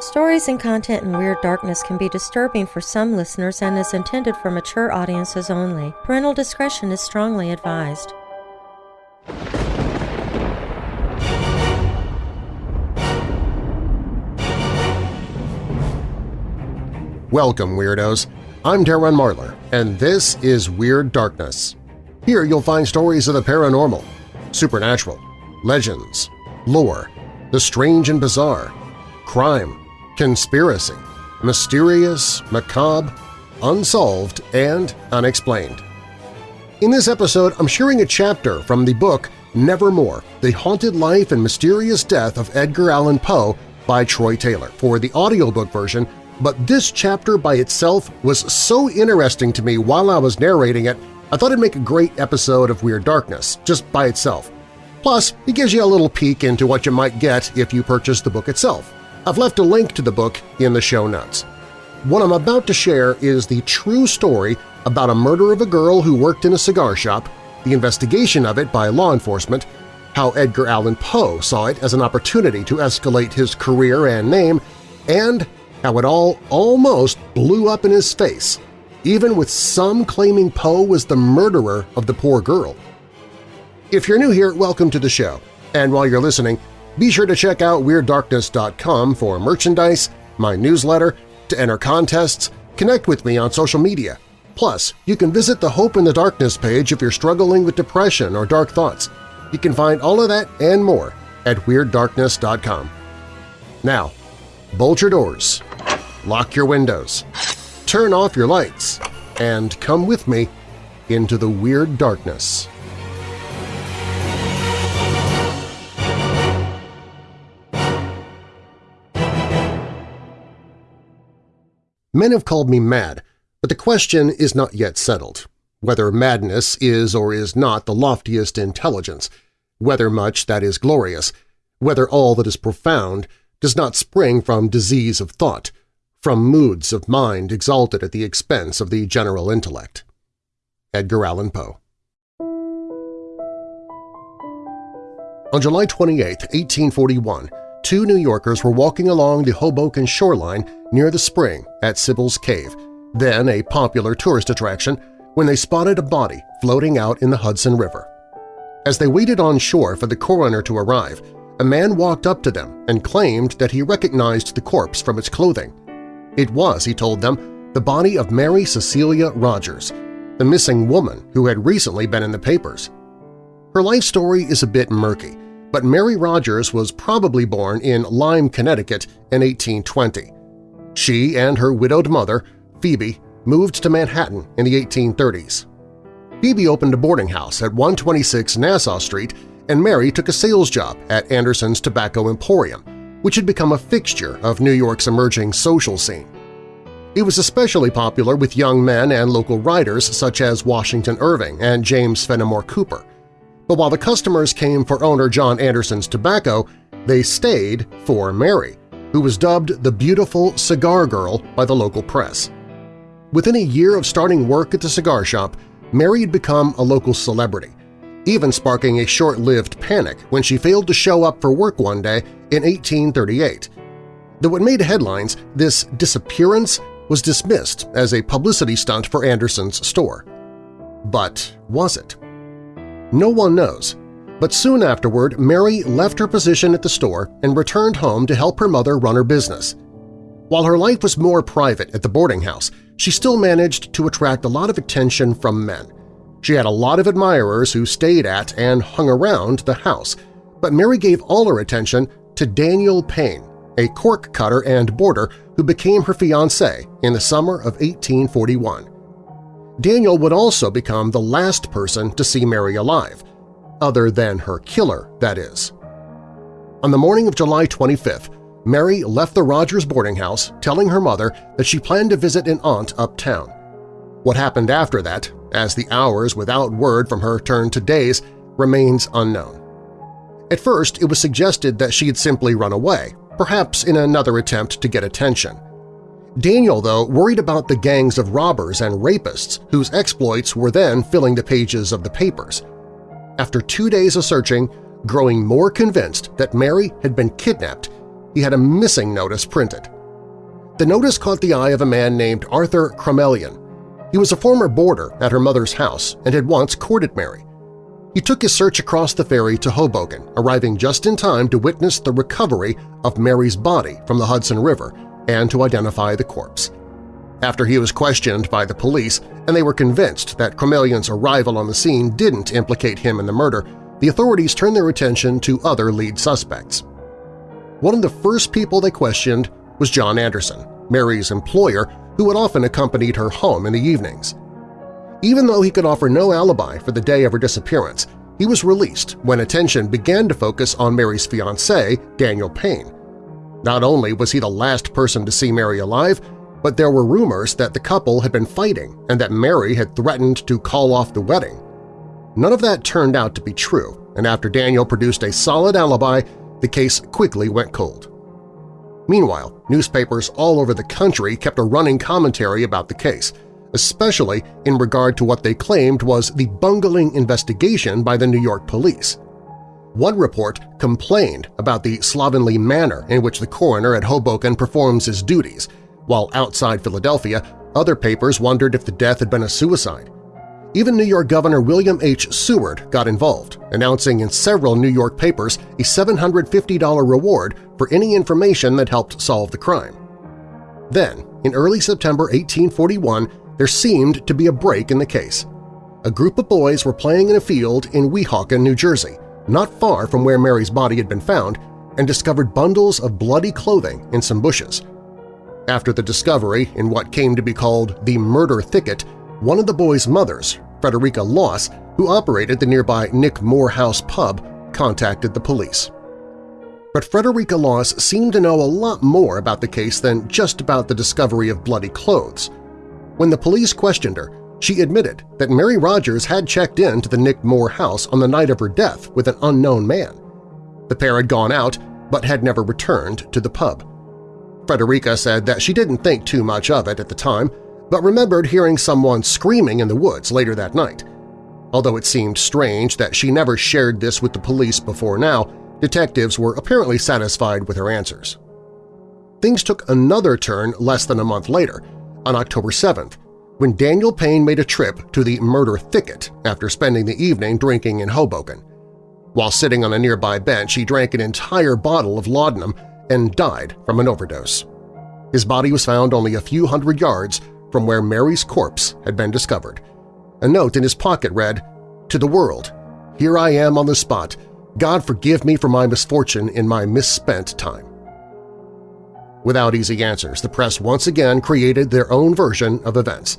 Stories and content in Weird Darkness can be disturbing for some listeners and is intended for mature audiences only. Parental discretion is strongly advised. Welcome, Weirdos! I'm Darren Marlar, and this is Weird Darkness. Here you'll find stories of the paranormal, supernatural, legends, lore, the strange and bizarre, crime, conspiracy, mysterious, macabre, unsolved, and unexplained. In this episode, I'm sharing a chapter from the book Nevermore, The Haunted Life and Mysterious Death of Edgar Allan Poe by Troy Taylor for the audiobook version but this chapter by itself was so interesting to me while I was narrating it, I thought it'd make a great episode of Weird Darkness, just by itself. Plus, it gives you a little peek into what you might get if you purchase the book itself. I've left a link to the book in the show notes. What I'm about to share is the true story about a murder of a girl who worked in a cigar shop, the investigation of it by law enforcement, how Edgar Allan Poe saw it as an opportunity to escalate his career and name, and how it all almost blew up in his face, even with some claiming Poe was the murderer of the poor girl. If you're new here, welcome to the show, and while you're listening, be sure to check out WeirdDarkness.com for merchandise, my newsletter, to enter contests, connect with me on social media. Plus, you can visit the Hope in the Darkness page if you're struggling with depression or dark thoughts. You can find all of that and more at WeirdDarkness.com. Now, bolt your doors, lock your windows, turn off your lights, and come with me into the weird darkness. Men have called me mad, but the question is not yet settled. Whether madness is or is not the loftiest intelligence, whether much that is glorious, whether all that is profound does not spring from disease of thought, from moods of mind exalted at the expense of the general intellect. Edgar Allan Poe On July 28, 1841, two New Yorkers were walking along the Hoboken shoreline near the spring at Sybil's Cave, then a popular tourist attraction, when they spotted a body floating out in the Hudson River. As they waited on shore for the coroner to arrive, a man walked up to them and claimed that he recognized the corpse from its clothing. It was, he told them, the body of Mary Cecilia Rogers, the missing woman who had recently been in the papers. Her life story is a bit murky, but Mary Rogers was probably born in Lyme, Connecticut in 1820. She and her widowed mother, Phoebe, moved to Manhattan in the 1830s. Phoebe opened a boarding house at 126 Nassau Street and Mary took a sales job at Anderson's Tobacco Emporium, which had become a fixture of New York's emerging social scene. It was especially popular with young men and local writers such as Washington Irving and James Fenimore Cooper. But while the customers came for owner John Anderson's tobacco, they stayed for Mary, who was dubbed the Beautiful Cigar Girl by the local press. Within a year of starting work at the cigar shop, Mary had become a local celebrity, even sparking a short-lived panic when she failed to show up for work one day in 1838. Though it made headlines, this disappearance was dismissed as a publicity stunt for Anderson's store. But was it? No one knows, but soon afterward Mary left her position at the store and returned home to help her mother run her business. While her life was more private at the boarding house, she still managed to attract a lot of attention from men – she had a lot of admirers who stayed at and hung around the house, but Mary gave all her attention to Daniel Payne, a cork cutter and boarder who became her fiancé in the summer of 1841. Daniel would also become the last person to see Mary alive, other than her killer, that is. On the morning of July 25th, Mary left the Rogers boarding house telling her mother that she planned to visit an aunt uptown. What happened after that as the hours without word from her turned to days, remains unknown. At first, it was suggested that she had simply run away, perhaps in another attempt to get attention. Daniel, though, worried about the gangs of robbers and rapists whose exploits were then filling the pages of the papers. After two days of searching, growing more convinced that Mary had been kidnapped, he had a missing notice printed. The notice caught the eye of a man named Arthur Crommelin. He was a former boarder at her mother's house and had once courted Mary. He took his search across the ferry to Hoboken, arriving just in time to witness the recovery of Mary's body from the Hudson River and to identify the corpse. After he was questioned by the police and they were convinced that Crommelin's arrival on the scene didn't implicate him in the murder, the authorities turned their attention to other lead suspects. One of the first people they questioned was John Anderson, Mary's employer who had often accompanied her home in the evenings. Even though he could offer no alibi for the day of her disappearance, he was released when attention began to focus on Mary's fiancé, Daniel Payne. Not only was he the last person to see Mary alive, but there were rumors that the couple had been fighting and that Mary had threatened to call off the wedding. None of that turned out to be true, and after Daniel produced a solid alibi, the case quickly went cold. Meanwhile, newspapers all over the country kept a running commentary about the case – especially in regard to what they claimed was the bungling investigation by the New York police. One report complained about the slovenly manner in which the coroner at Hoboken performs his duties, while outside Philadelphia, other papers wondered if the death had been a suicide. Even New York Governor William H. Seward got involved, announcing in several New York papers a $750 reward for any information that helped solve the crime. Then, in early September 1841, there seemed to be a break in the case. A group of boys were playing in a field in Weehawken, New Jersey, not far from where Mary's body had been found, and discovered bundles of bloody clothing in some bushes. After the discovery in what came to be called the murder thicket, one of the boys' mothers, Frederica Loss, who operated the nearby Nick Moore House pub, contacted the police. But Frederica Loss seemed to know a lot more about the case than just about the discovery of bloody clothes. When the police questioned her, she admitted that Mary Rogers had checked in to the Nick Moore house on the night of her death with an unknown man. The pair had gone out but had never returned to the pub. Frederica said that she didn't think too much of it at the time, but remembered hearing someone screaming in the woods later that night. Although it seemed strange that she never shared this with the police before now, detectives were apparently satisfied with her answers. Things took another turn less than a month later on October 7th, when Daniel Payne made a trip to the murder thicket after spending the evening drinking in Hoboken. While sitting on a nearby bench, he drank an entire bottle of laudanum and died from an overdose. His body was found only a few hundred yards from where Mary's corpse had been discovered. A note in his pocket read, To the world, here I am on the spot. God forgive me for my misfortune in my misspent time. Without easy answers, the press once again created their own version of events.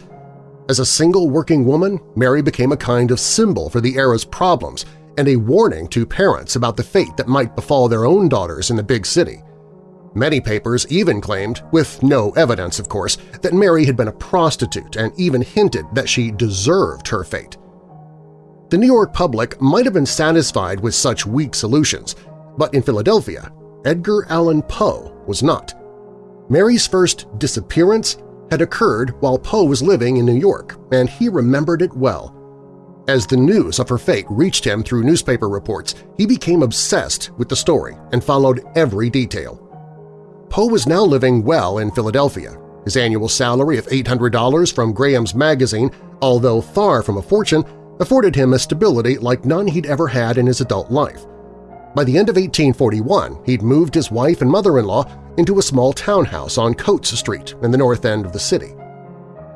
As a single working woman, Mary became a kind of symbol for the era's problems and a warning to parents about the fate that might befall their own daughters in the big city. Many papers even claimed, with no evidence of course, that Mary had been a prostitute and even hinted that she deserved her fate. The New York public might have been satisfied with such weak solutions, but in Philadelphia, Edgar Allan Poe was not. Mary's first disappearance had occurred while Poe was living in New York, and he remembered it well. As the news of her fate reached him through newspaper reports, he became obsessed with the story and followed every detail. Poe was now living well in Philadelphia. His annual salary of $800 from Graham's magazine, although far from a fortune, afforded him a stability like none he'd ever had in his adult life. By the end of 1841, he'd moved his wife and mother-in-law into a small townhouse on Coates Street in the north end of the city.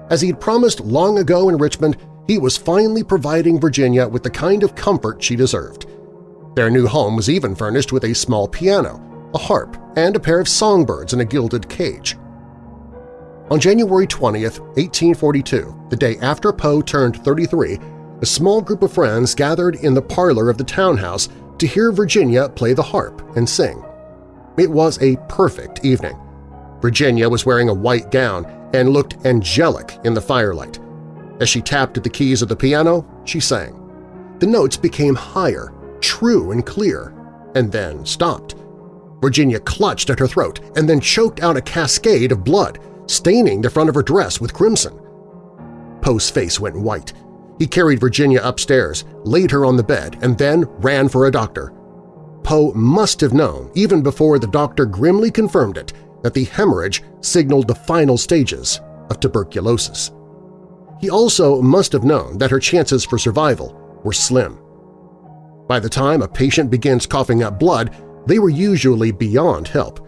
As he'd promised long ago in Richmond, he was finally providing Virginia with the kind of comfort she deserved. Their new home was even furnished with a small piano, a harp, and a pair of songbirds in a gilded cage. On January 20, 1842, the day after Poe turned 33, a small group of friends gathered in the parlor of the townhouse to hear Virginia play the harp and sing. It was a perfect evening. Virginia was wearing a white gown and looked angelic in the firelight. As she tapped at the keys of the piano, she sang. The notes became higher, true and clear, and then stopped. Virginia clutched at her throat and then choked out a cascade of blood, staining the front of her dress with crimson. Poe's face went white. He carried Virginia upstairs, laid her on the bed, and then ran for a doctor. Poe must have known, even before the doctor grimly confirmed it, that the hemorrhage signaled the final stages of tuberculosis. He also must have known that her chances for survival were slim. By the time a patient begins coughing up blood, they were usually beyond help.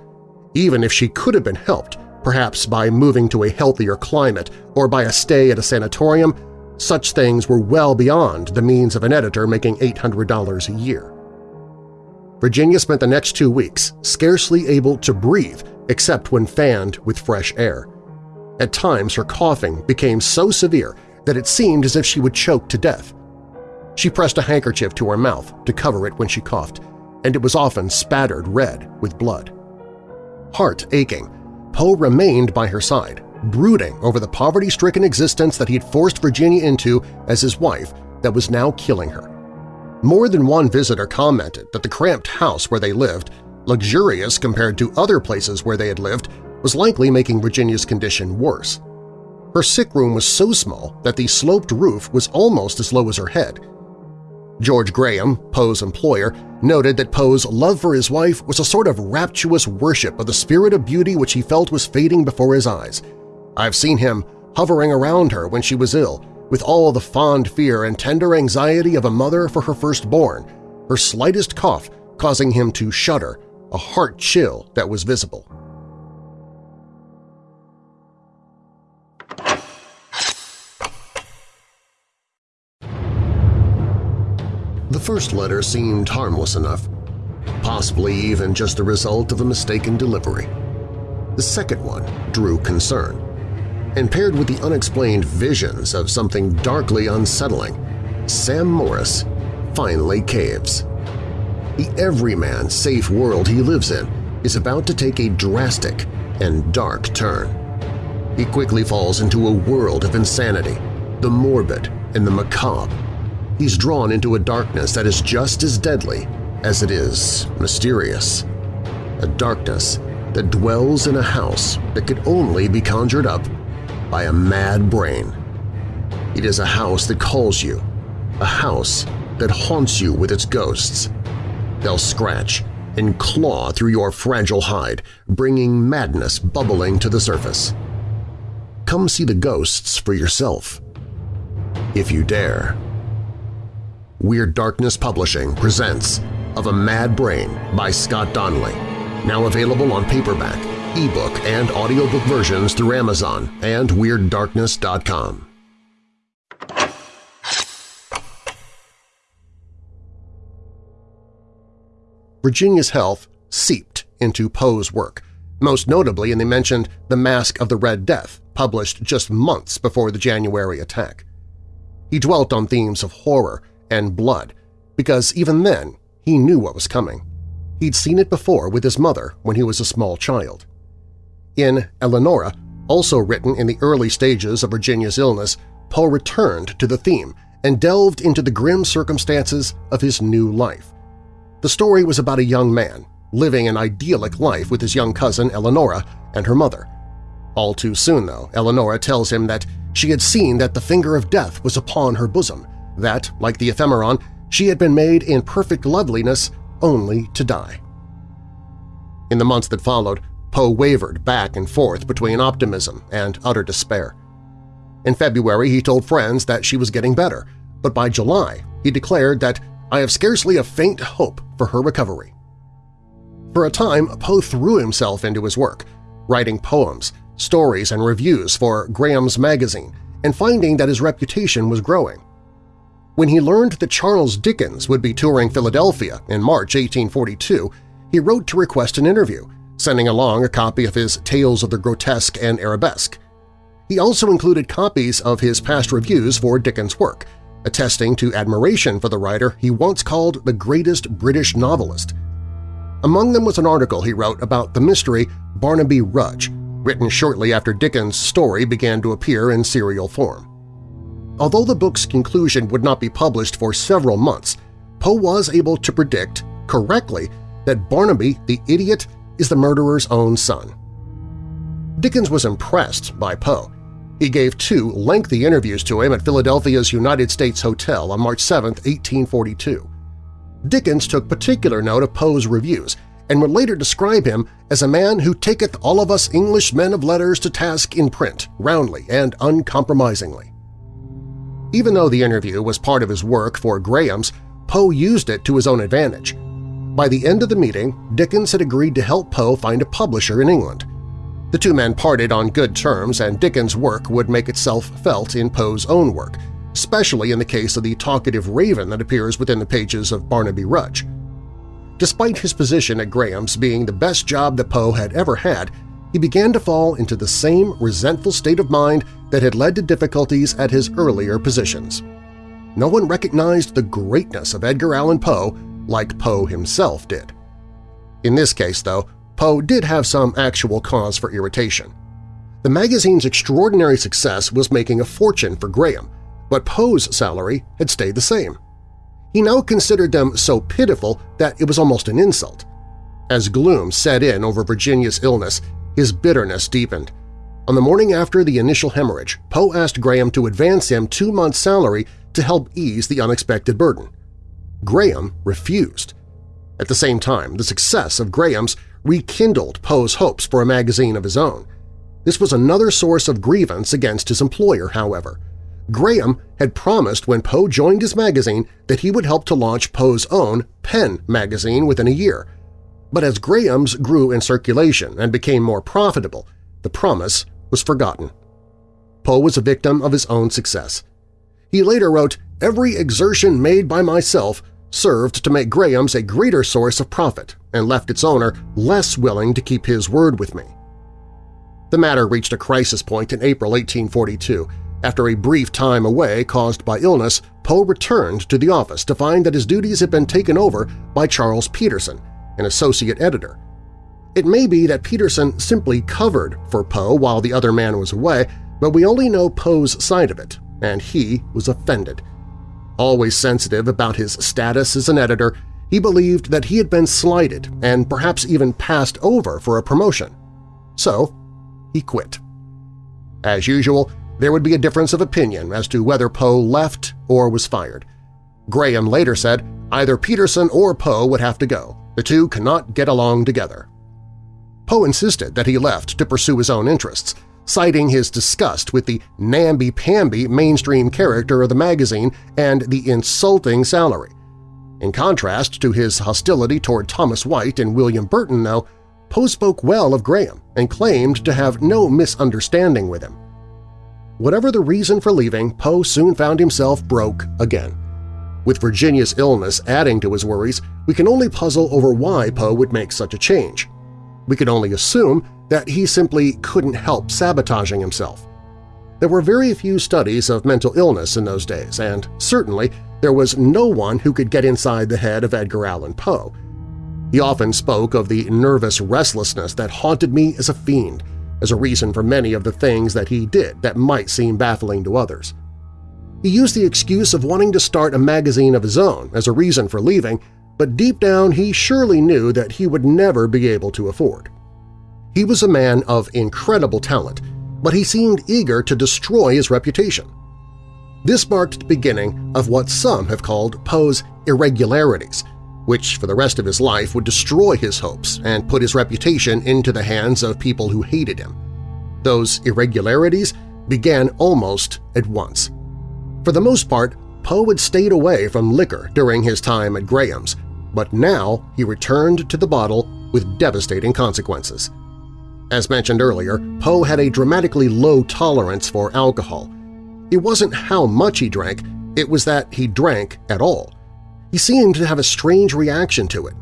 Even if she could have been helped, perhaps by moving to a healthier climate or by a stay at a sanatorium, such things were well beyond the means of an editor making $800 a year. Virginia spent the next two weeks scarcely able to breathe except when fanned with fresh air. At times her coughing became so severe that it seemed as if she would choke to death. She pressed a handkerchief to her mouth to cover it when she coughed, and it was often spattered red with blood. Heart aching, Poe remained by her side, brooding over the poverty-stricken existence that he had forced Virginia into as his wife that was now killing her. More than one visitor commented that the cramped house where they lived, luxurious compared to other places where they had lived, was likely making Virginia's condition worse. Her sick room was so small that the sloped roof was almost as low as her head. George Graham, Poe's employer, noted that Poe's love for his wife was a sort of rapturous worship of the spirit of beauty which he felt was fading before his eyes. I've seen him hovering around her when she was ill, with all the fond fear and tender anxiety of a mother for her firstborn, her slightest cough causing him to shudder, a heart chill that was visible. The first letter seemed harmless enough, possibly even just the result of a mistaken delivery. The second one drew concern, and paired with the unexplained visions of something darkly unsettling, Sam Morris finally caves. The everyman safe world he lives in is about to take a drastic and dark turn. He quickly falls into a world of insanity, the morbid and the macabre. He's drawn into a darkness that is just as deadly as it is mysterious. A darkness that dwells in a house that could only be conjured up by a mad brain. It is a house that calls you, a house that haunts you with its ghosts. They'll scratch and claw through your fragile hide, bringing madness bubbling to the surface. Come see the ghosts for yourself, if you dare. Weird Darkness Publishing presents Of a Mad Brain by Scott Donnelly, now available on paperback, ebook, and audiobook versions through Amazon and WeirdDarkness.com. Virginia's health seeped into Poe's work, most notably in the mentioned The Mask of the Red Death, published just months before the January attack. He dwelt on themes of horror and blood, because even then he knew what was coming. He'd seen it before with his mother when he was a small child. In Eleonora, also written in the early stages of Virginia's illness, Poe returned to the theme and delved into the grim circumstances of his new life. The story was about a young man living an idyllic life with his young cousin Eleonora and her mother. All too soon, though, Eleonora tells him that she had seen that the finger of death was upon her bosom, that, like the ephemeron, she had been made in perfect loveliness only to die. In the months that followed, Poe wavered back and forth between optimism and utter despair. In February, he told friends that she was getting better, but by July he declared that I have scarcely a faint hope for her recovery. For a time, Poe threw himself into his work, writing poems, stories, and reviews for Graham's magazine, and finding that his reputation was growing. When he learned that Charles Dickens would be touring Philadelphia in March 1842, he wrote to request an interview, sending along a copy of his Tales of the Grotesque and Arabesque. He also included copies of his past reviews for Dickens' work, attesting to admiration for the writer he once called the greatest British novelist. Among them was an article he wrote about the mystery Barnaby Rudge, written shortly after Dickens' story began to appear in serial form. Although the book's conclusion would not be published for several months, Poe was able to predict, correctly, that Barnaby, the idiot, is the murderer's own son. Dickens was impressed by Poe. He gave two lengthy interviews to him at Philadelphia's United States Hotel on March 7, 1842. Dickens took particular note of Poe's reviews and would later describe him as a man who taketh all of us English men of letters to task in print, roundly and uncompromisingly. Even though the interview was part of his work for Graham's, Poe used it to his own advantage. By the end of the meeting, Dickens had agreed to help Poe find a publisher in England. The two men parted on good terms and Dickens' work would make itself felt in Poe's own work, especially in the case of the talkative raven that appears within the pages of Barnaby Rudge. Despite his position at Graham's being the best job that Poe had ever had, he began to fall into the same resentful state of mind that had led to difficulties at his earlier positions. No one recognized the greatness of Edgar Allan Poe like Poe himself did. In this case, though, Poe did have some actual cause for irritation. The magazine's extraordinary success was making a fortune for Graham, but Poe's salary had stayed the same. He now considered them so pitiful that it was almost an insult. As gloom set in over Virginia's illness, his bitterness deepened. On the morning after the initial hemorrhage, Poe asked Graham to advance him two months' salary to help ease the unexpected burden. Graham refused. At the same time, the success of Graham's rekindled Poe's hopes for a magazine of his own. This was another source of grievance against his employer, however. Graham had promised when Poe joined his magazine that he would help to launch Poe's own Penn magazine within a year. But as Graham's grew in circulation and became more profitable, the promise was forgotten. Poe was a victim of his own success. He later wrote, Every exertion made by myself served to make Graham's a greater source of profit and left its owner less willing to keep his word with me. The matter reached a crisis point in April 1842 after a brief time away caused by illness, Poe returned to the office to find that his duties had been taken over by Charles Peterson, an associate editor. It may be that Peterson simply covered for Poe while the other man was away, but we only know Poe's side of it, and he was offended. Always sensitive about his status as an editor, he believed that he had been slighted and perhaps even passed over for a promotion. So he quit. As usual, there would be a difference of opinion as to whether Poe left or was fired. Graham later said either Peterson or Poe would have to go. The two cannot get along together. Poe insisted that he left to pursue his own interests, citing his disgust with the namby-pamby mainstream character of the magazine and the insulting salary. In contrast to his hostility toward Thomas White and William Burton, though, Poe spoke well of Graham and claimed to have no misunderstanding with him. Whatever the reason for leaving, Poe soon found himself broke again. With Virginia's illness adding to his worries, we can only puzzle over why Poe would make such a change. We can only assume that he simply couldn't help sabotaging himself. There were very few studies of mental illness in those days, and certainly there was no one who could get inside the head of Edgar Allan Poe. He often spoke of the nervous restlessness that haunted me as a fiend, as a reason for many of the things that he did that might seem baffling to others. He used the excuse of wanting to start a magazine of his own as a reason for leaving, but deep down he surely knew that he would never be able to afford. He was a man of incredible talent, but he seemed eager to destroy his reputation. This marked the beginning of what some have called Poe's irregularities – which for the rest of his life would destroy his hopes and put his reputation into the hands of people who hated him. Those irregularities began almost at once. For the most part, Poe had stayed away from liquor during his time at Graham's, but now he returned to the bottle with devastating consequences. As mentioned earlier, Poe had a dramatically low tolerance for alcohol. It wasn't how much he drank, it was that he drank at all. He seemed to have a strange reaction to it.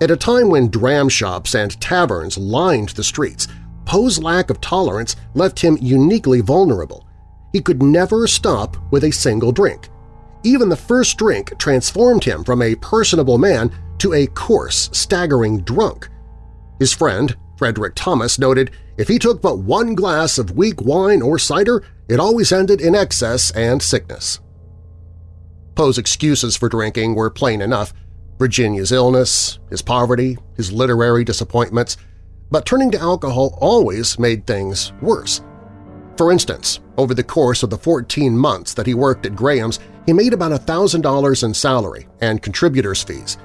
At a time when dram shops and taverns lined the streets, Poe's lack of tolerance left him uniquely vulnerable. He could never stop with a single drink. Even the first drink transformed him from a personable man to a coarse, staggering drunk. His friend, Frederick Thomas, noted if he took but one glass of weak wine or cider, it always ended in excess and sickness. Poe's excuses for drinking were plain enough – Virginia's illness, his poverty, his literary disappointments, but turning to alcohol always made things worse. For instance, Over the course of the 14 months that he worked at Graham's, he made about $1,000 in salary and contributors' fees.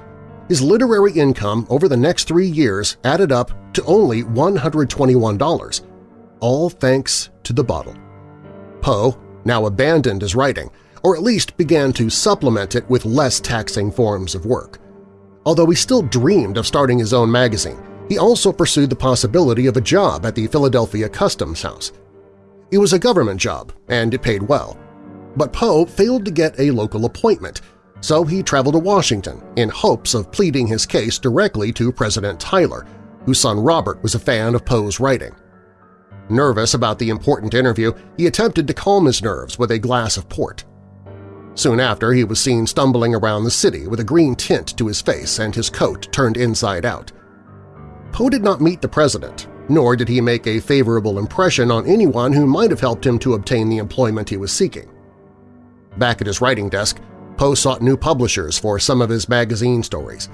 His literary income over the next three years added up to only $121, all thanks to the bottle. Poe now abandoned his writing, or at least began to supplement it with less taxing forms of work. Although he still dreamed of starting his own magazine, he also pursued the possibility of a job at the Philadelphia Customs House. It was a government job, and it paid well. But Poe failed to get a local appointment, so he traveled to Washington in hopes of pleading his case directly to President Tyler, whose son Robert was a fan of Poe's writing. Nervous about the important interview, he attempted to calm his nerves with a glass of port. Soon after, he was seen stumbling around the city with a green tint to his face and his coat turned inside out. Poe did not meet the president, nor did he make a favorable impression on anyone who might have helped him to obtain the employment he was seeking. Back at his writing desk, Poe sought new publishers for some of his magazine stories.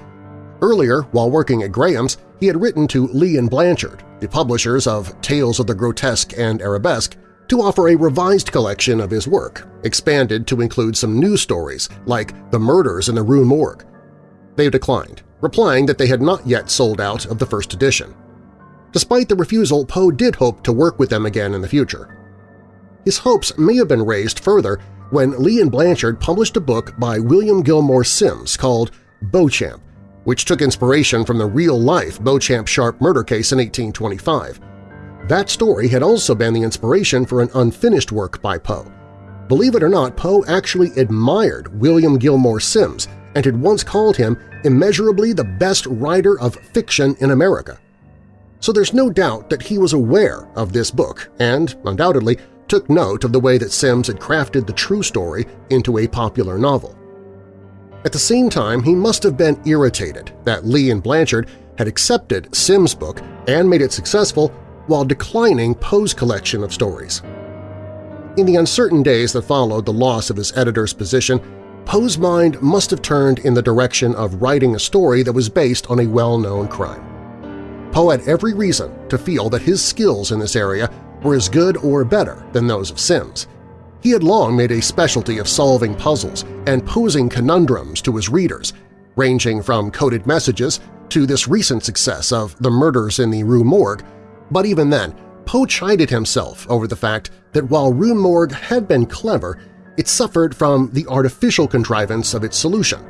Earlier, while working at Graham's, he had written to Lea and Blanchard, the publishers of Tales of the Grotesque and Arabesque, to offer a revised collection of his work, expanded to include some new stories like The Murders in the Rue Morgue. They declined, replying that they had not yet sold out of the first edition. Despite the refusal, Poe did hope to work with them again in the future. His hopes may have been raised further when Lea and Blanchard published a book by William Gilmore Simms called Beauchamp, which took inspiration from the real-life Beauchamp Sharp murder case in 1825. That story had also been the inspiration for an unfinished work by Poe. Believe it or not, Poe actually admired William Gilmore Simms and had once called him immeasurably the best writer of fiction in America. So there's no doubt that he was aware of this book and, undoubtedly, took note of the way that Simms had crafted the true story into a popular novel. At the same time, he must have been irritated that Lea and Blanchard had accepted Simms' book and made it successful while declining Poe's collection of stories. In the uncertain days that followed the loss of his editor's position, Poe's mind must have turned in the direction of writing a story that was based on a well-known crime. Poe had every reason to feel that his skills in this area were as good or better than those of Simms. he had long made a specialty of solving puzzles and posing conundrums to his readers, ranging from coded messages to this recent success of The Murders in the Rue Morgue, but even then, Poe chided himself over the fact that while Rue Morgue had been clever, it suffered from the artificial contrivance of its solution.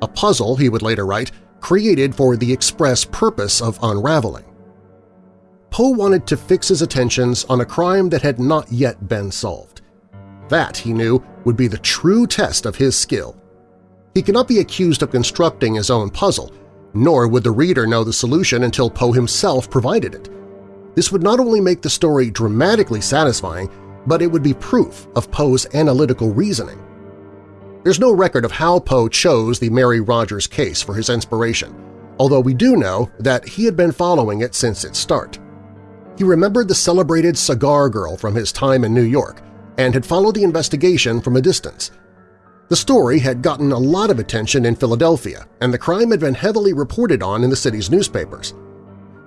A puzzle, he would later write, created for the express purpose of unraveling. Poe wanted to fix his attentions on a crime that had not yet been solved. That, he knew, would be the true test of his skill. He could not be accused of constructing his own puzzle, nor would the reader know the solution until Poe himself provided it. This would not only make the story dramatically satisfying, but it would be proof of Poe's analytical reasoning. There's no record of how Poe chose the Mary Rogers case for his inspiration, although we do know that he had been following it since its start. He remembered the celebrated cigar girl from his time in New York and had followed the investigation from a distance. The story had gotten a lot of attention in Philadelphia, and the crime had been heavily reported on in the city's newspapers.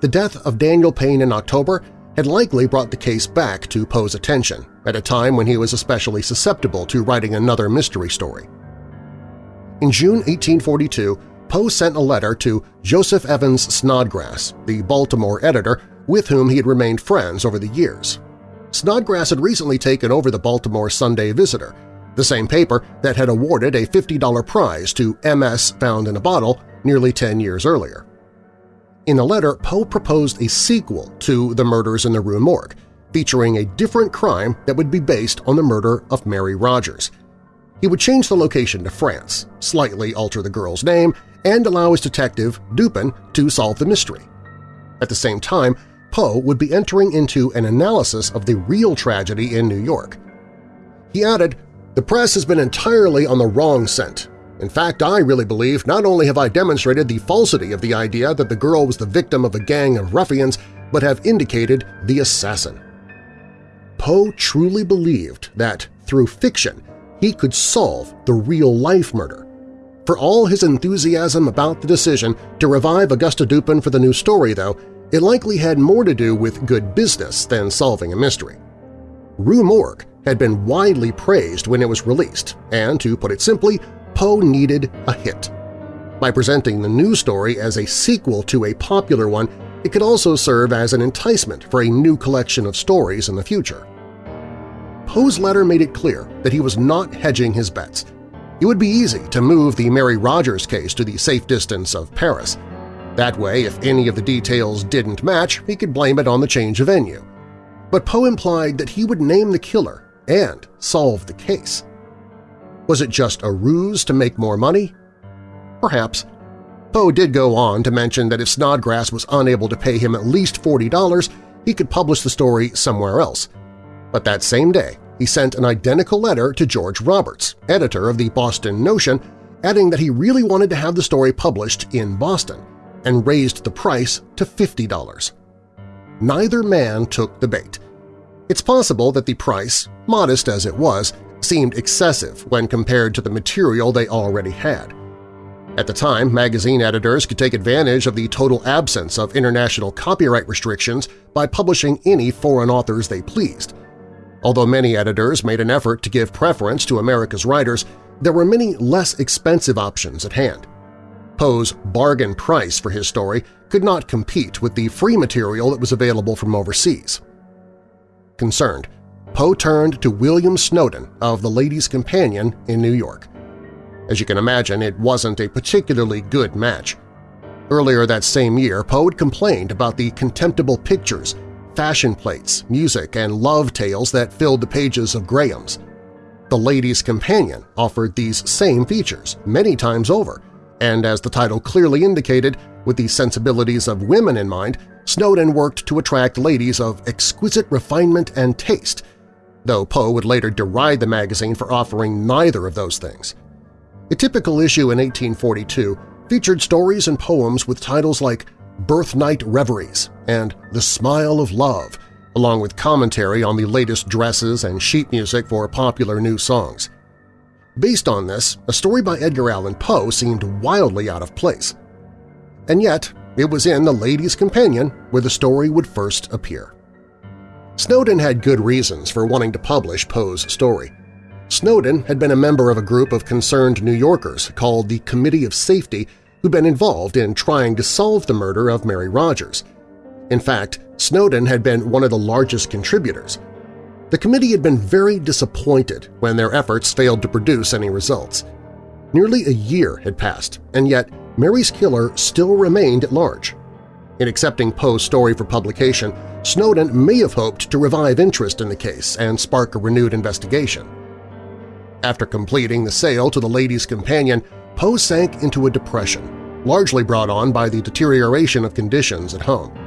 The death of Daniel Payne in October had likely brought the case back to Poe's attention, at a time when he was especially susceptible to writing another mystery story. In June 1842, Poe sent a letter to Joseph Evans Snodgrass, the Baltimore editor with whom he had remained friends over the years. Snodgrass had recently taken over the Baltimore Sunday Visitor, the same paper that had awarded a $50 prize to M.S. Found in a Bottle nearly 10 years earlier. In the letter, Poe proposed a sequel to The Murders in the Rue Morgue, featuring a different crime that would be based on the murder of Mary Rogers. He would change the location to France, slightly alter the girl's name, and allow his detective, Dupin, to solve the mystery. At the same time, Poe would be entering into an analysis of the real tragedy in New York. He added, the press has been entirely on the wrong scent. In fact, I really believe not only have I demonstrated the falsity of the idea that the girl was the victim of a gang of ruffians, but have indicated the assassin. Poe truly believed that, through fiction, he could solve the real-life murder. For all his enthusiasm about the decision to revive Auguste Dupin for the new story, though, it likely had more to do with good business than solving a mystery. Rue Morgue had been widely praised when it was released, and to put it simply, Poe needed a hit. By presenting the new story as a sequel to a popular one, it could also serve as an enticement for a new collection of stories in the future. Poe's letter made it clear that he was not hedging his bets. It would be easy to move the Mary Rogers case to the safe distance of Paris. That way, if any of the details didn't match, he could blame it on the change of venue. But Poe implied that he would name the killer and solve the case. Was it just a ruse to make more money? Perhaps. Poe did go on to mention that if Snodgrass was unable to pay him at least $40, he could publish the story somewhere else. But that same day, he sent an identical letter to George Roberts, editor of the Boston Notion, adding that he really wanted to have the story published in Boston and raised the price to $50. Neither man took the bait. It's possible that the price, modest as it was, seemed excessive when compared to the material they already had. At the time, magazine editors could take advantage of the total absence of international copyright restrictions by publishing any foreign authors they pleased. Although many editors made an effort to give preference to America's writers, there were many less expensive options at hand. Poe's bargain price for his story could not compete with the free material that was available from overseas. Concerned, Poe turned to William Snowden of The Lady's Companion in New York. As you can imagine, it wasn't a particularly good match. Earlier that same year, Poe had complained about the contemptible pictures fashion plates, music, and love tales that filled the pages of Graham's. The Lady's Companion offered these same features many times over, and as the title clearly indicated, with the sensibilities of women in mind, Snowden worked to attract ladies of exquisite refinement and taste, though Poe would later deride the magazine for offering neither of those things. A typical issue in 1842 featured stories and poems with titles like Birthnight Reveries and The Smile of Love, along with commentary on the latest dresses and sheet music for popular new songs. Based on this, a story by Edgar Allan Poe seemed wildly out of place. And yet, it was in The Lady's Companion where the story would first appear. Snowden had good reasons for wanting to publish Poe's story. Snowden had been a member of a group of concerned New Yorkers called the Committee of Safety who'd been involved in trying to solve the murder of Mary Rogers. In fact, Snowden had been one of the largest contributors. The committee had been very disappointed when their efforts failed to produce any results. Nearly a year had passed, and yet Mary's killer still remained at large. In accepting Poe's story for publication, Snowden may have hoped to revive interest in the case and spark a renewed investigation. After completing the sale to the Lady's Companion, Poe sank into a depression, largely brought on by the deterioration of conditions at home.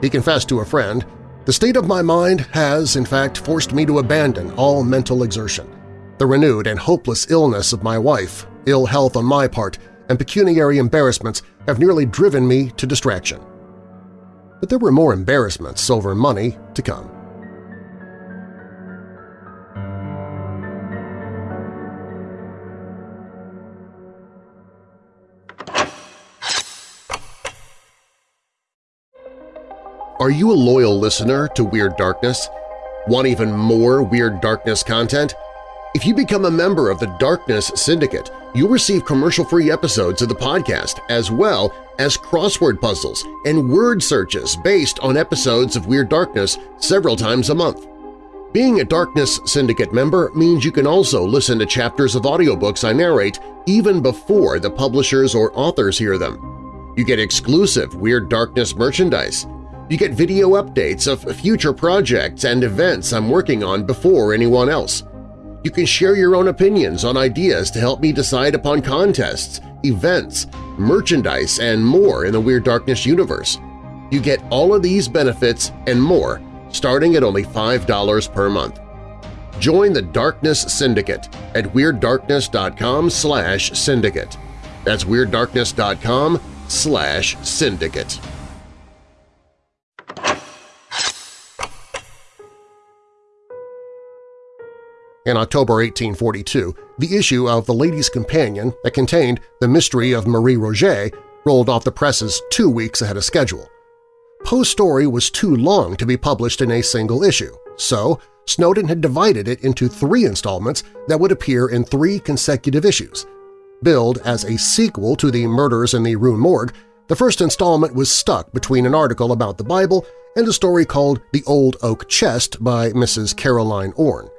He confessed to a friend, The state of my mind has, in fact, forced me to abandon all mental exertion. The renewed and hopeless illness of my wife, ill health on my part, and pecuniary embarrassments have nearly driven me to distraction. But there were more embarrassments over money to come. Are you a loyal listener to Weird Darkness? Want even more Weird Darkness content? If you become a member of the Darkness Syndicate, you'll receive commercial-free episodes of the podcast as well as crossword puzzles and word searches based on episodes of Weird Darkness several times a month. Being a Darkness Syndicate member means you can also listen to chapters of audiobooks I narrate even before the publishers or authors hear them. You get exclusive Weird Darkness merchandise, you get video updates of future projects and events I'm working on before anyone else. You can share your own opinions on ideas to help me decide upon contests, events, merchandise, and more in the Weird Darkness universe. You get all of these benefits and more starting at only $5 per month. Join the Darkness Syndicate at WeirdDarkness.com slash syndicate. That's WeirdDarkness.com slash syndicate. In October 1842, the issue of The Lady's Companion that contained The Mystery of Marie Roget rolled off the presses two weeks ahead of schedule. Poe's story was too long to be published in a single issue, so Snowden had divided it into three installments that would appear in three consecutive issues. Billed as a sequel to the Murders in the Rue Morgue, the first installment was stuck between an article about the Bible and a story called The Old Oak Chest by Mrs. Caroline Orne.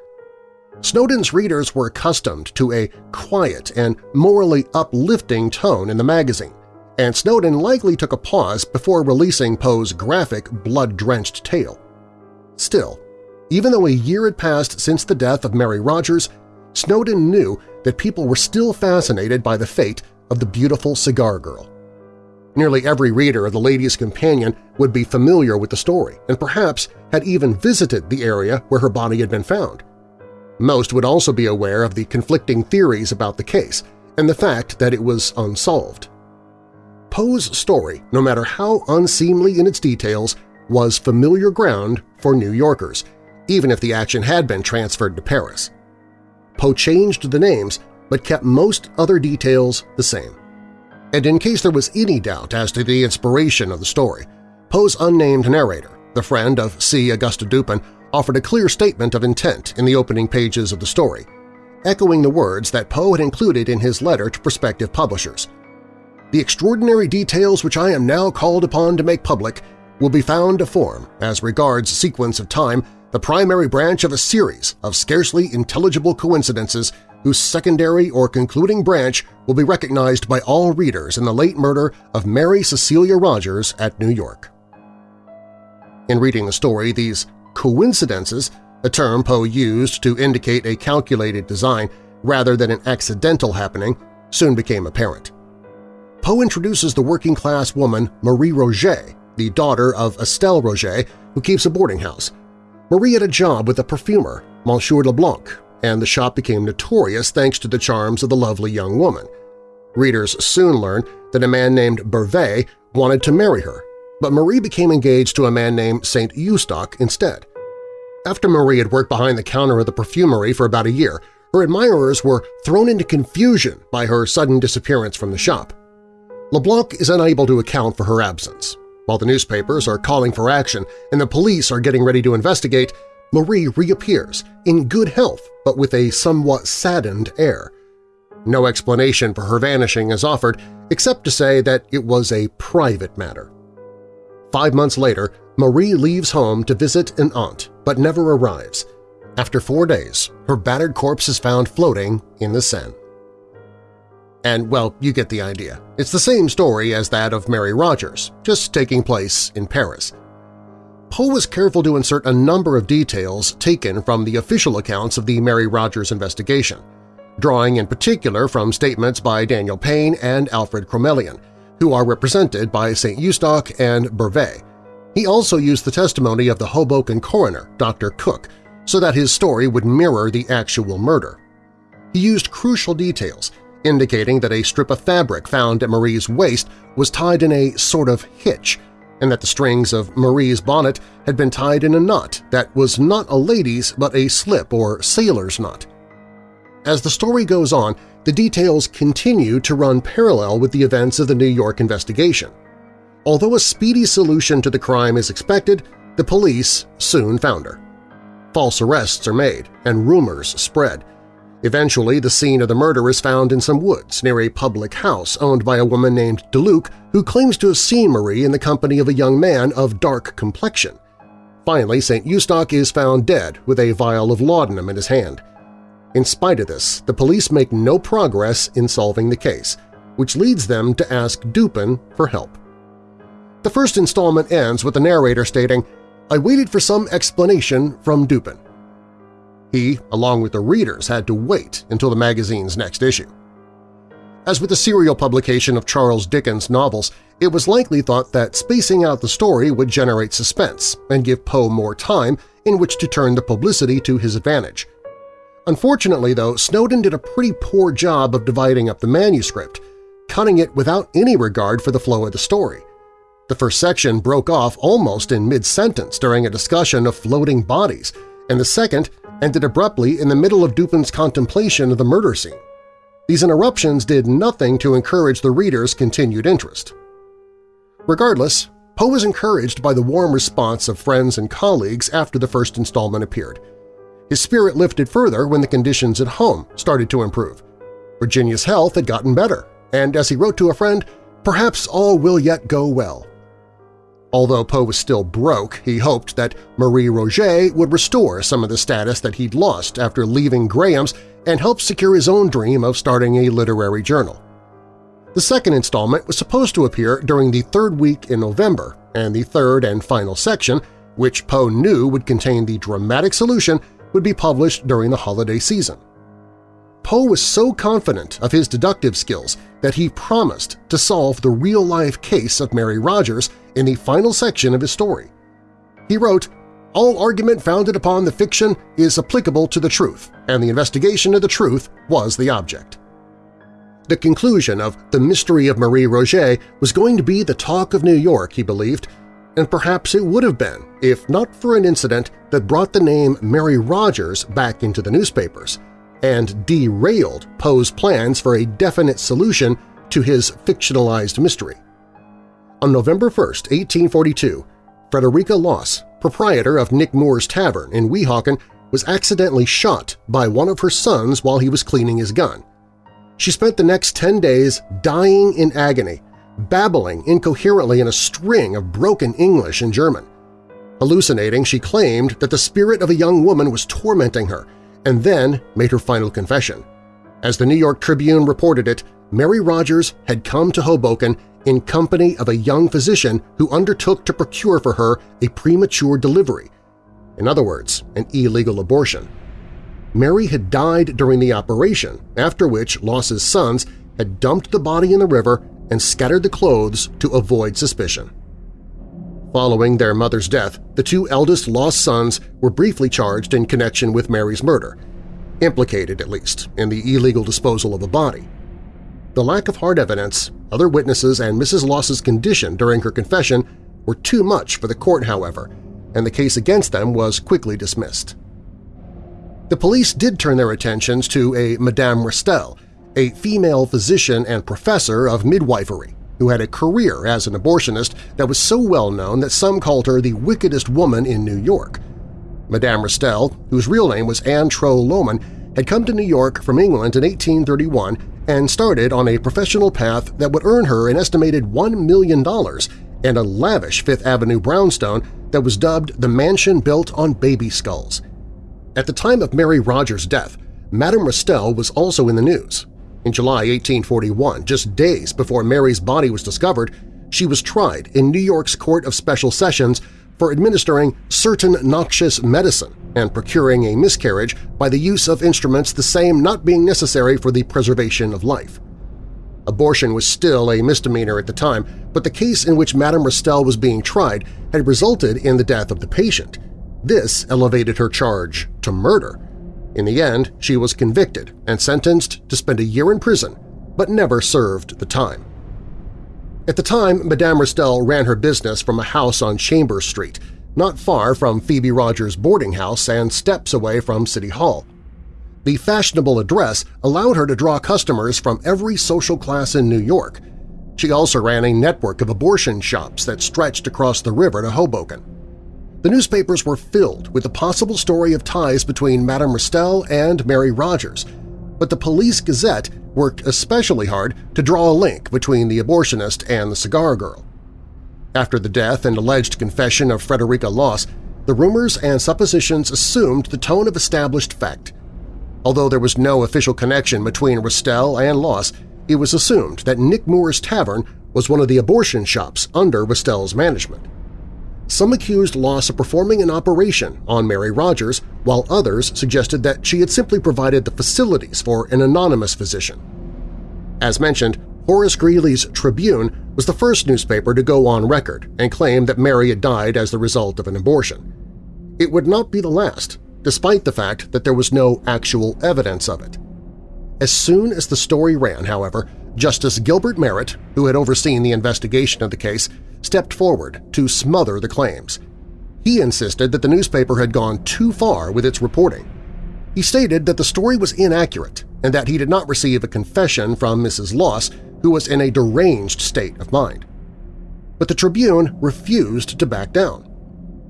Snowden's readers were accustomed to a quiet and morally uplifting tone in the magazine, and Snowden likely took a pause before releasing Poe's graphic, blood-drenched tale. Still, even though a year had passed since the death of Mary Rogers, Snowden knew that people were still fascinated by the fate of the beautiful cigar girl. Nearly every reader of The Ladies' Companion would be familiar with the story and perhaps had even visited the area where her body had been found. Most would also be aware of the conflicting theories about the case and the fact that it was unsolved. Poe's story, no matter how unseemly in its details, was familiar ground for New Yorkers, even if the action had been transferred to Paris. Poe changed the names but kept most other details the same. And in case there was any doubt as to the inspiration of the story, Poe's unnamed narrator, the friend of C. Auguste Dupin, offered a clear statement of intent in the opening pages of the story, echoing the words that Poe had included in his letter to prospective publishers. The extraordinary details which I am now called upon to make public will be found to form, as regards sequence of time, the primary branch of a series of scarcely intelligible coincidences whose secondary or concluding branch will be recognized by all readers in the late murder of Mary Cecilia Rogers at New York. In reading the story, these coincidences, a term Poe used to indicate a calculated design rather than an accidental happening, soon became apparent. Poe introduces the working-class woman Marie Roget, the daughter of Estelle Roget, who keeps a boarding house. Marie had a job with a perfumer, Monsieur Leblanc, and the shop became notorious thanks to the charms of the lovely young woman. Readers soon learn that a man named Beauvais wanted to marry her, but Marie became engaged to a man named St. Eustache instead. After Marie had worked behind the counter of the perfumery for about a year, her admirers were thrown into confusion by her sudden disappearance from the shop. LeBlanc is unable to account for her absence. While the newspapers are calling for action and the police are getting ready to investigate, Marie reappears, in good health but with a somewhat saddened air. No explanation for her vanishing is offered except to say that it was a private matter. Five months later, Marie leaves home to visit an aunt, but never arrives. After four days, her battered corpse is found floating in the Seine. And, well, you get the idea. It's the same story as that of Mary Rogers, just taking place in Paris. Poe was careful to insert a number of details taken from the official accounts of the Mary Rogers investigation, drawing in particular from statements by Daniel Payne and Alfred Crommelin, who are represented by St. Eustache and Beauvais. He also used the testimony of the Hoboken coroner, Dr. Cook, so that his story would mirror the actual murder. He used crucial details, indicating that a strip of fabric found at Marie's waist was tied in a sort of hitch, and that the strings of Marie's bonnet had been tied in a knot that was not a lady's but a slip or sailor's knot. As the story goes on, the details continue to run parallel with the events of the New York investigation. Although a speedy solution to the crime is expected, the police soon found her. False arrests are made, and rumors spread, Eventually, the scene of the murder is found in some woods near a public house owned by a woman named DeLuc who claims to have seen Marie in the company of a young man of dark complexion. Finally, St. Eustache is found dead with a vial of laudanum in his hand. In spite of this, the police make no progress in solving the case, which leads them to ask Dupin for help. The first installment ends with the narrator stating, I waited for some explanation from Dupin. He, along with the readers, had to wait until the magazine's next issue. As with the serial publication of Charles Dickens' novels, it was likely thought that spacing out the story would generate suspense and give Poe more time in which to turn the publicity to his advantage. Unfortunately, though, Snowden did a pretty poor job of dividing up the manuscript, cutting it without any regard for the flow of the story. The first section broke off almost in mid-sentence during a discussion of floating bodies, and the second ended abruptly in the middle of Dupin's contemplation of the murder scene. These interruptions did nothing to encourage the reader's continued interest. Regardless, Poe was encouraged by the warm response of friends and colleagues after the first installment appeared. His spirit lifted further when the conditions at home started to improve. Virginia's health had gotten better, and as he wrote to a friend, perhaps all will yet go well. Although Poe was still broke, he hoped that Marie Roget would restore some of the status that he'd lost after leaving Graham's and help secure his own dream of starting a literary journal. The second installment was supposed to appear during the third week in November, and the third and final section, which Poe knew would contain the dramatic solution, would be published during the holiday season. Poe was so confident of his deductive skills that he promised to solve the real-life case of Mary Rogers in the final section of his story. He wrote, all argument founded upon the fiction is applicable to the truth, and the investigation of the truth was the object. The conclusion of The Mystery of Marie Roget was going to be the talk of New York, he believed, and perhaps it would have been if not for an incident that brought the name Mary Rogers back into the newspapers and derailed Poe's plans for a definite solution to his fictionalized mystery. On November 1, 1842, Frederica Loss, proprietor of Nick Moore's Tavern in Weehawken, was accidentally shot by one of her sons while he was cleaning his gun. She spent the next 10 days dying in agony, babbling incoherently in a string of broken English and German. Hallucinating, she claimed that the spirit of a young woman was tormenting her and then made her final confession. As the New York Tribune reported it, Mary Rogers had come to Hoboken in company of a young physician who undertook to procure for her a premature delivery, in other words, an illegal abortion. Mary had died during the operation, after which Loss's sons had dumped the body in the river and scattered the clothes to avoid suspicion. Following their mother's death, the two eldest Loss sons were briefly charged in connection with Mary's murder, implicated at least in the illegal disposal of a body. The lack of hard evidence, other witnesses, and Mrs. Loss's condition during her confession were too much for the court, however, and the case against them was quickly dismissed. The police did turn their attentions to a Madame Restell, a female physician and professor of midwifery, who had a career as an abortionist that was so well known that some called her the wickedest woman in New York. Madame Restell, whose real name was Anne Trow Lohman, had come to New York from England in 1831 and started on a professional path that would earn her an estimated $1 million and a lavish Fifth Avenue brownstone that was dubbed the mansion built on baby skulls. At the time of Mary Rogers' death, Madame Restell was also in the news, in July 1841, just days before Mary's body was discovered, she was tried in New York's Court of Special Sessions for administering certain noxious medicine and procuring a miscarriage by the use of instruments the same not being necessary for the preservation of life. Abortion was still a misdemeanor at the time, but the case in which Madame Restell was being tried had resulted in the death of the patient. This elevated her charge to murder, in the end, she was convicted and sentenced to spend a year in prison, but never served the time. At the time, Madame Restell ran her business from a house on Chambers Street, not far from Phoebe Rogers' boarding house and steps away from City Hall. The fashionable address allowed her to draw customers from every social class in New York. She also ran a network of abortion shops that stretched across the river to Hoboken. The newspapers were filled with the possible story of ties between Madame Restell and Mary Rogers, but the Police Gazette worked especially hard to draw a link between the abortionist and the cigar girl. After the death and alleged confession of Frederica Loss, the rumors and suppositions assumed the tone of established fact. Although there was no official connection between Restell and Loss, it was assumed that Nick Moore's Tavern was one of the abortion shops under Restell's management. Some accused Loss of performing an operation on Mary Rogers, while others suggested that she had simply provided the facilities for an anonymous physician. As mentioned, Horace Greeley's Tribune was the first newspaper to go on record and claim that Mary had died as the result of an abortion. It would not be the last, despite the fact that there was no actual evidence of it. As soon as the story ran, however, Justice Gilbert Merritt, who had overseen the investigation of the case, stepped forward to smother the claims. He insisted that the newspaper had gone too far with its reporting. He stated that the story was inaccurate and that he did not receive a confession from Mrs. Loss, who was in a deranged state of mind. But the Tribune refused to back down.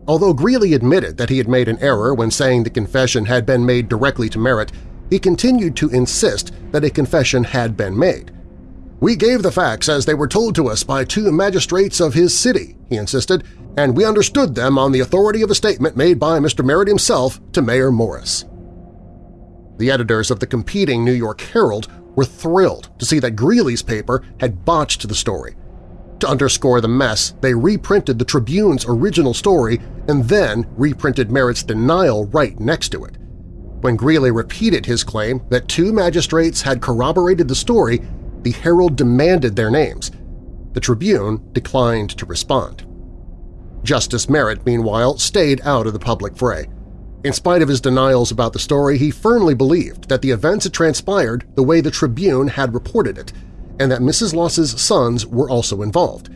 Although Greeley admitted that he had made an error when saying the confession had been made directly to Merritt, he continued to insist that a confession had been made. We gave the facts as they were told to us by two magistrates of his city, he insisted, and we understood them on the authority of a statement made by Mr. Merritt himself to Mayor Morris. The editors of the competing New York Herald were thrilled to see that Greeley's paper had botched the story. To underscore the mess, they reprinted the Tribune's original story and then reprinted Merritt's denial right next to it. When Greeley repeated his claim that two magistrates had corroborated the story, the Herald demanded their names. The Tribune declined to respond. Justice Merritt, meanwhile, stayed out of the public fray. In spite of his denials about the story, he firmly believed that the events had transpired the way the Tribune had reported it, and that Mrs. Loss's sons were also involved.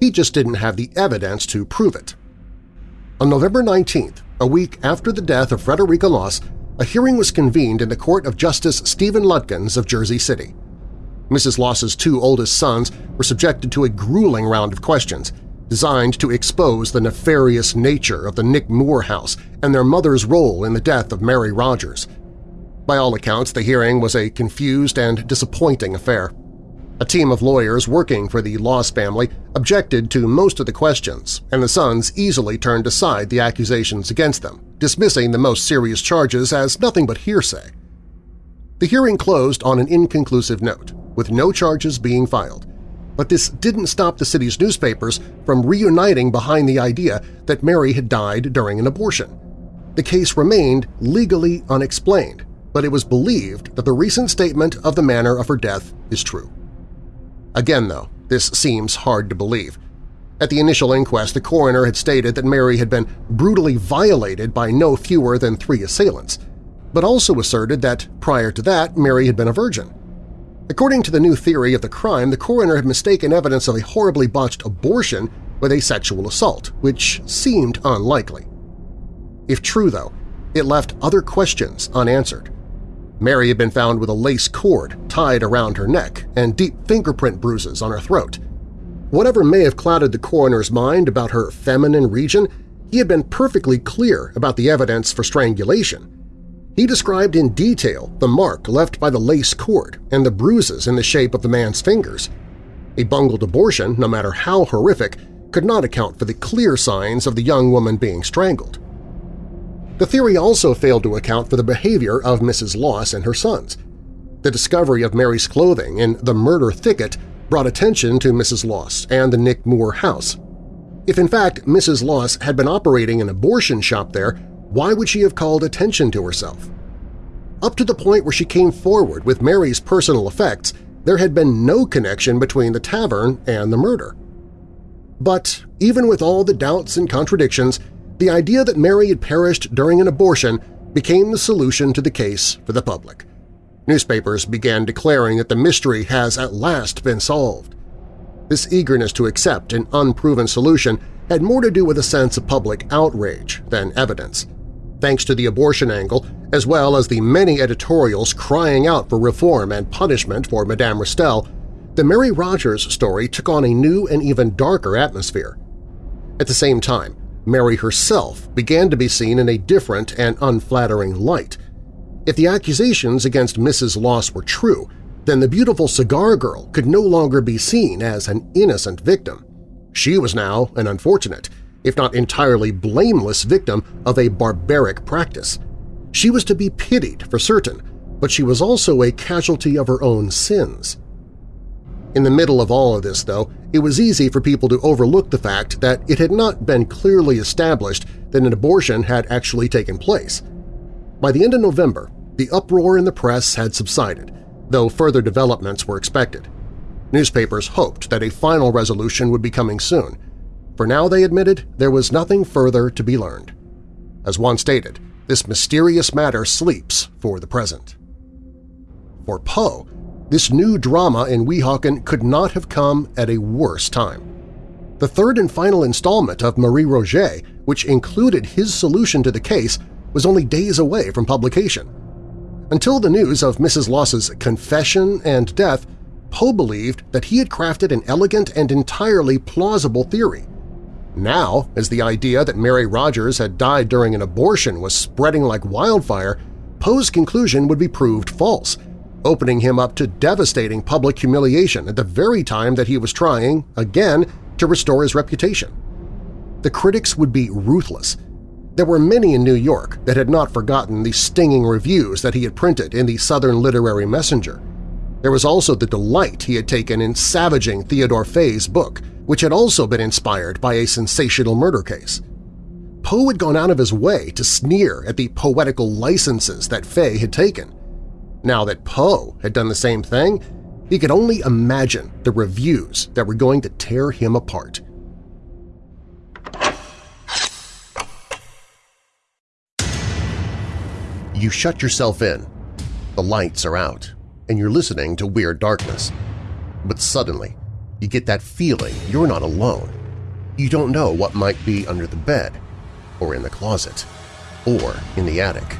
He just didn't have the evidence to prove it. On November 19th, a week after the death of Frederica Loss, a hearing was convened in the court of Justice Stephen Lutkins of Jersey City. Mrs. Loss's two oldest sons were subjected to a grueling round of questions designed to expose the nefarious nature of the Nick Moore house and their mother's role in the death of Mary Rogers. By all accounts, the hearing was a confused and disappointing affair. A team of lawyers working for the Loss family objected to most of the questions, and the sons easily turned aside the accusations against them, dismissing the most serious charges as nothing but hearsay. The hearing closed on an inconclusive note with no charges being filed. But this didn't stop the city's newspapers from reuniting behind the idea that Mary had died during an abortion. The case remained legally unexplained, but it was believed that the recent statement of the manner of her death is true. Again, though, this seems hard to believe. At the initial inquest, the coroner had stated that Mary had been brutally violated by no fewer than three assailants, but also asserted that prior to that Mary had been a virgin. According to the new theory of the crime, the coroner had mistaken evidence of a horribly botched abortion with a sexual assault, which seemed unlikely. If true, though, it left other questions unanswered. Mary had been found with a lace cord tied around her neck and deep fingerprint bruises on her throat. Whatever may have clouded the coroner's mind about her feminine region, he had been perfectly clear about the evidence for strangulation, he described in detail the mark left by the lace cord and the bruises in the shape of the man's fingers. A bungled abortion, no matter how horrific, could not account for the clear signs of the young woman being strangled. The theory also failed to account for the behavior of Mrs. Loss and her sons. The discovery of Mary's clothing in the murder thicket brought attention to Mrs. Loss and the Nick Moore house. If in fact Mrs. Loss had been operating an abortion shop there, why would she have called attention to herself? Up to the point where she came forward with Mary's personal effects, there had been no connection between the tavern and the murder. But even with all the doubts and contradictions, the idea that Mary had perished during an abortion became the solution to the case for the public. Newspapers began declaring that the mystery has at last been solved. This eagerness to accept an unproven solution had more to do with a sense of public outrage than evidence thanks to the abortion angle, as well as the many editorials crying out for reform and punishment for Madame Restell, the Mary Rogers story took on a new and even darker atmosphere. At the same time, Mary herself began to be seen in a different and unflattering light. If the accusations against Mrs. Loss were true, then the beautiful cigar girl could no longer be seen as an innocent victim. She was now an unfortunate, if not entirely blameless victim of a barbaric practice. She was to be pitied for certain, but she was also a casualty of her own sins. In the middle of all of this, though, it was easy for people to overlook the fact that it had not been clearly established that an abortion had actually taken place. By the end of November, the uproar in the press had subsided, though further developments were expected. Newspapers hoped that a final resolution would be coming soon, for now, they admitted, there was nothing further to be learned. As one stated, this mysterious matter sleeps for the present. For Poe, this new drama in Weehawken could not have come at a worse time. The third and final installment of Marie Roget, which included his solution to the case, was only days away from publication. Until the news of Mrs. Loss's confession and death, Poe believed that he had crafted an elegant and entirely plausible theory Now, as the idea that Mary Rogers had died during an abortion was spreading like wildfire, Poe's conclusion would be proved false, opening him up to devastating public humiliation at the very time that he was trying, again, to restore his reputation. The critics would be ruthless. There were many in New York that had not forgotten the stinging reviews that he had printed in the Southern Literary Messenger. There was also the delight he had taken in savaging Theodore Fay's book, which had also been inspired by a sensational murder case. Poe had gone out of his way to sneer at the poetical licenses that Fay had taken. Now that Poe had done the same thing, he could only imagine the reviews that were going to tear him apart. You shut yourself in. The lights are out, and you're listening to Weird Darkness. But suddenly, you get that feeling you're not alone. You don't know what might be under the bed, or in the closet, or in the attic,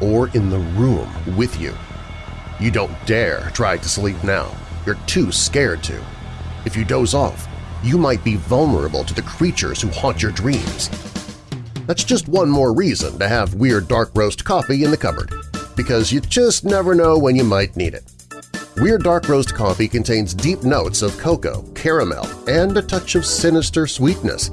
or in the room with you. You don't dare try to sleep now. You're too scared to. If you doze off, you might be vulnerable to the creatures who haunt your dreams. That's just one more reason to have Weird Dark Roast coffee in the cupboard, because you just never know when you might need it. Weird Dark Roast coffee contains deep notes of cocoa, caramel, and a touch of sinister sweetness.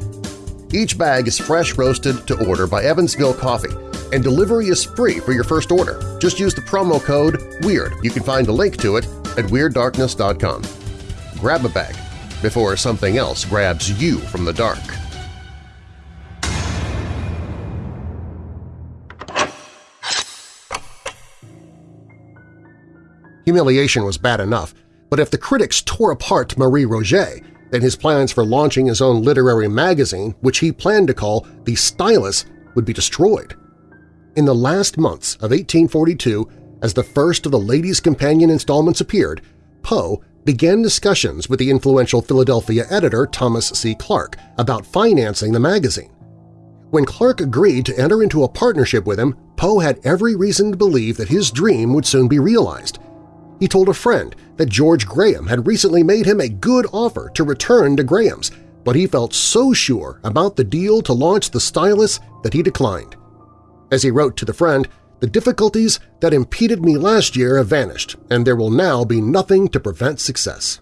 Each bag is fresh roasted to order by Evansville Coffee, and delivery is free for your first order. Just use the promo code WEIRD. You can find a link to it at WeirdDarkness.com. Grab a bag before something else grabs you from the dark. Humiliation was bad enough, but if the critics tore apart Marie Roget, then his plans for launching his own literary magazine, which he planned to call The Stylus, would be destroyed. In the last months of 1842, as the first of the Ladies' Companion installments appeared, Poe began discussions with the influential Philadelphia editor Thomas C. Clarke about financing the magazine. When Clarke agreed to enter into a partnership with him, Poe had every reason to believe that his dream would soon be realized, he told a friend that George Graham had recently made him a good offer to return to Graham's, but he felt so sure about the deal to launch the stylus that he declined. As he wrote to the friend, the difficulties that impeded me last year have vanished, and there will now be nothing to prevent success.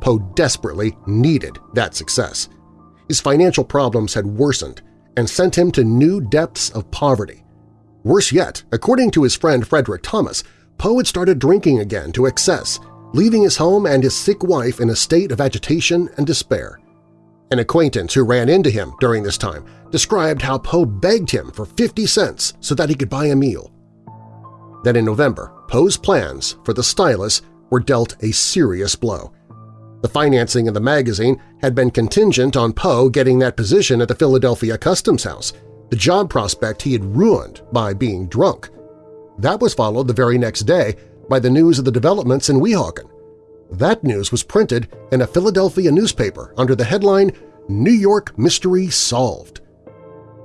Poe desperately needed that success. His financial problems had worsened and sent him to new depths of poverty. Worse yet, according to his friend Frederick Thomas, Poe had started drinking again to excess, leaving his home and his sick wife in a state of agitation and despair. An acquaintance who ran into him during this time described how Poe begged him for 50 cents so that he could buy a meal. Then in November, Poe's plans for the stylus were dealt a serious blow. The financing of the magazine had been contingent on Poe getting that position at the Philadelphia Customs House, the job prospect he had ruined by being drunk. That was followed the very next day by the news of the developments in Weehawken. That news was printed in a Philadelphia newspaper under the headline New York Mystery Solved.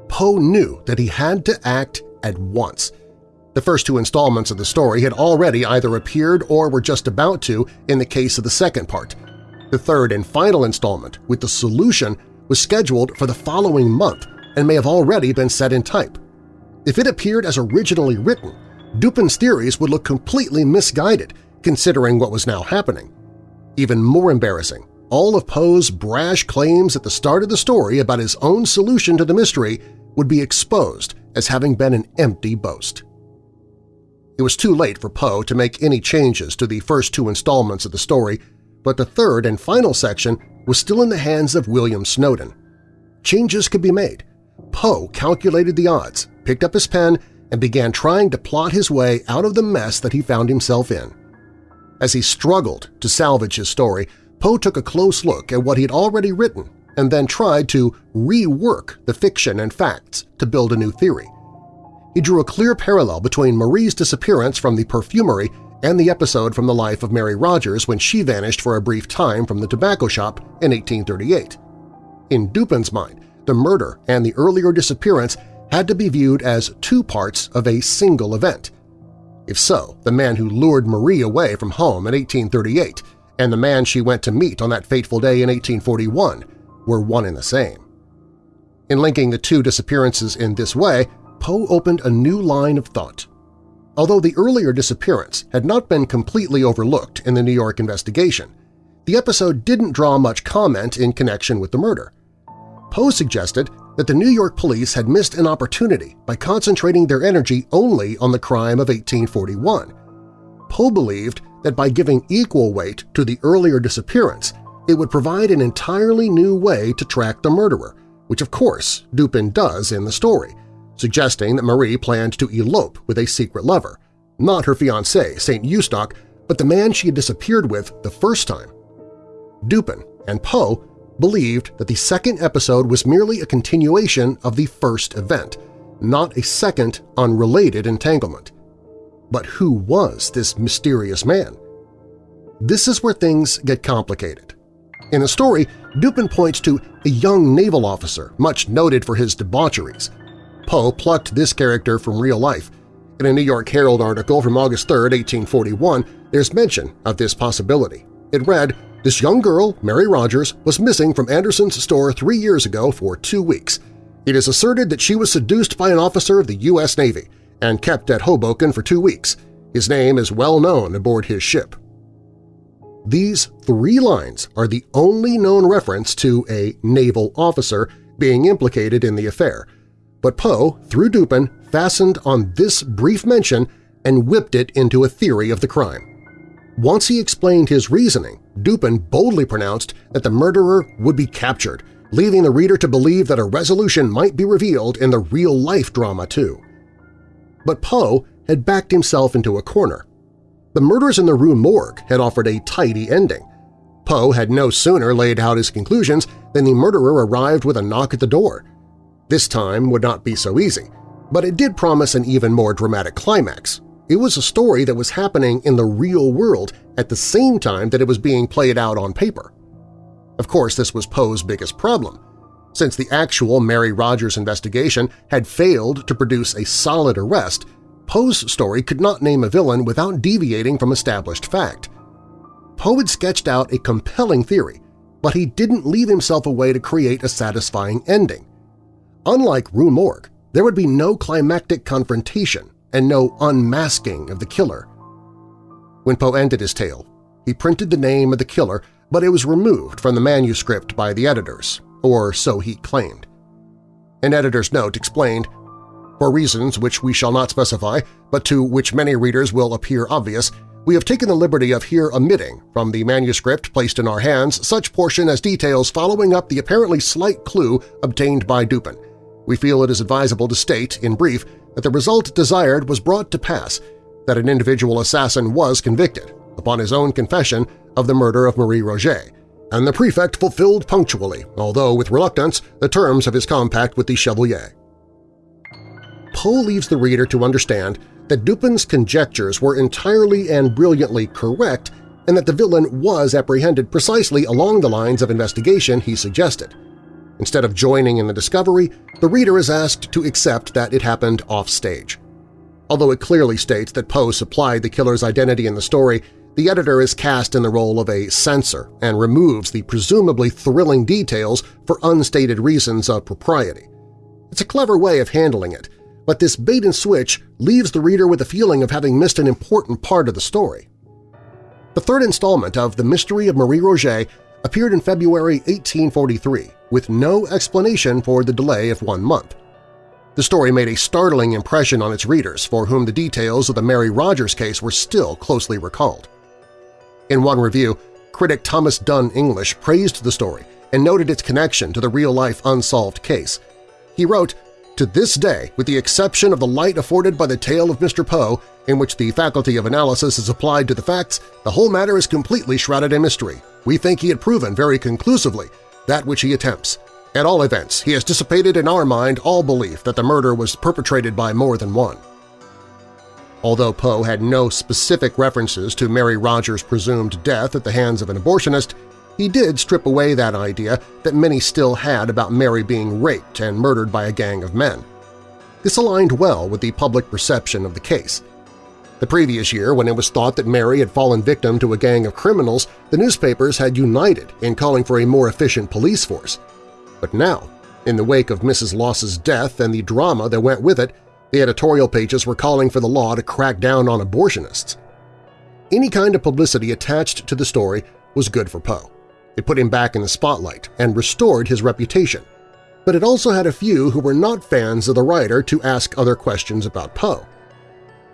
Poe knew that he had to act at once. The first two installments of the story had already either appeared or were just about to in the case of the second part. The third and final installment, with the solution, was scheduled for the following month and may have already been set in type. If it appeared as originally written, Dupin's theories would look completely misguided considering what was now happening. Even more embarrassing, all of Poe's brash claims at the start of the story about his own solution to the mystery would be exposed as having been an empty boast. It was too late for Poe to make any changes to the first two installments of the story, but the third and final section was still in the hands of William Snowden. Changes could be made. Poe calculated the odds, picked up his pen, and began trying to plot his way out of the mess that he found himself in. As he struggled to salvage his story, Poe took a close look at what he had already written and then tried to rework the fiction and facts to build a new theory. He drew a clear parallel between Marie's disappearance from the perfumery and the episode from the life of Mary Rogers when she vanished for a brief time from the tobacco shop in 1838. In Dupin's mind, the murder and the earlier disappearance had to be viewed as two parts of a single event. If so, the man who lured Marie away from home in 1838 and the man she went to meet on that fateful day in 1841 were one and the same. In linking the two disappearances in this way, Poe opened a new line of thought. Although the earlier disappearance had not been completely overlooked in the New York investigation, the episode didn't draw much comment in connection with the murder. Poe suggested that the New York police had missed an opportunity by concentrating their energy only on the crime of 1841. Poe believed that by giving equal weight to the earlier disappearance, it would provide an entirely new way to track the murderer, which of course Dupin does in the story, suggesting that Marie planned to elope with a secret lover, not her fiancé, St. Eustache, but the man she had disappeared with the first time. Dupin and Poe believed that the second episode was merely a continuation of the first event, not a second unrelated entanglement. But who was this mysterious man? This is where things get complicated. In the story, Dupin points to a young naval officer much noted for his debaucheries. Poe plucked this character from real life. In a New York Herald article from August 3, 1841, there's mention of this possibility. It read, this young girl, Mary Rogers, was missing from Anderson's store three years ago for two weeks. It is asserted that she was seduced by an officer of the U.S. Navy and kept at Hoboken for two weeks. His name is well known aboard his ship. These three lines are the only known reference to a naval officer being implicated in the affair, but Poe, through Dupin, fastened on this brief mention and whipped it into a theory of the crime. Once he explained his reasoning, Dupin boldly pronounced that the murderer would be captured, leaving the reader to believe that a resolution might be revealed in the real-life drama too. But Poe had backed himself into a corner. The murders in the Rue Morgue had offered a tidy ending. Poe had no sooner laid out his conclusions than the murderer arrived with a knock at the door. This time would not be so easy, but it did promise an even more dramatic climax, it was a story that was happening in the real world at the same time that it was being played out on paper. Of course, this was Poe's biggest problem. Since the actual Mary Rogers investigation had failed to produce a solid arrest, Poe's story could not name a villain without deviating from established fact. Poe had sketched out a compelling theory, but he didn't leave himself a way to create a satisfying ending. Unlike Rue Morgue, there would be no climactic confrontation, and no unmasking of the killer. When Poe ended his tale, he printed the name of the killer, but it was removed from the manuscript by the editors, or so he claimed. An editor's note explained, For reasons which we shall not specify, but to which many readers will appear obvious, we have taken the liberty of here omitting from the manuscript placed in our hands such portion as details following up the apparently slight clue obtained by Dupin. We feel it is advisable to state, in brief, that the result desired was brought to pass, that an individual assassin was convicted, upon his own confession, of the murder of Marie Roget, and the prefect fulfilled punctually, although with reluctance, the terms of his compact with the Chevalier. Poe leaves the reader to understand that Dupin's conjectures were entirely and brilliantly correct and that the villain was apprehended precisely along the lines of investigation he suggested. Instead of joining in the discovery, the reader is asked to accept that it happened off-stage. Although it clearly states that Poe supplied the killer's identity in the story, the editor is cast in the role of a censor and removes the presumably thrilling details for unstated reasons of propriety. It's a clever way of handling it, but this bait-and-switch leaves the reader with a feeling of having missed an important part of the story. The third installment of The Mystery of Marie Roget appeared in February 1843 with no explanation for the delay of one month. The story made a startling impression on its readers for whom the details of the Mary Rogers case were still closely recalled. In one review, critic Thomas Dunn English praised the story and noted its connection to the real-life unsolved case. He wrote, to this day, with the exception of the light afforded by the tale of Mr. Poe, in which the faculty of analysis is applied to the facts, the whole matter is completely shrouded in mystery. We think he had proven very conclusively that which he attempts. At all events, he has dissipated in our mind all belief that the murder was perpetrated by more than one. Although Poe had no specific references to Mary Rogers' presumed death at the hands of an abortionist, he did strip away that idea that many still had about Mary being raped and murdered by a gang of men. This aligned well with the public perception of the case. The previous year, when it was thought that Mary had fallen victim to a gang of criminals, the newspapers had united in calling for a more efficient police force. But now, In the wake of Mrs. Loss's death and the drama that went with it, the editorial pages were calling for the law to crack down on abortionists. Any kind of publicity attached to the story was good for Poe. It put him back in the spotlight and restored his reputation, but it also had a few who were not fans of the writer to ask other questions about Poe.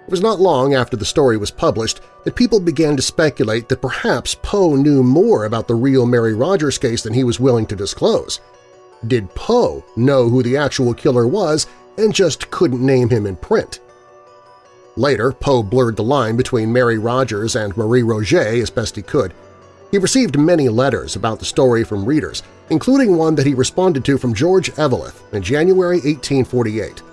It was not long after the story was published that people began to speculate that perhaps Poe knew more about the real Mary Rogers case than he was willing to disclose. Did Poe know who the actual killer was and just couldn't name him in print? Later, Poe blurred the line between Mary Rogers and Marie Roget as best he could. He received many letters about the story from readers, including one that he responded to from George Eveleth in January 1848.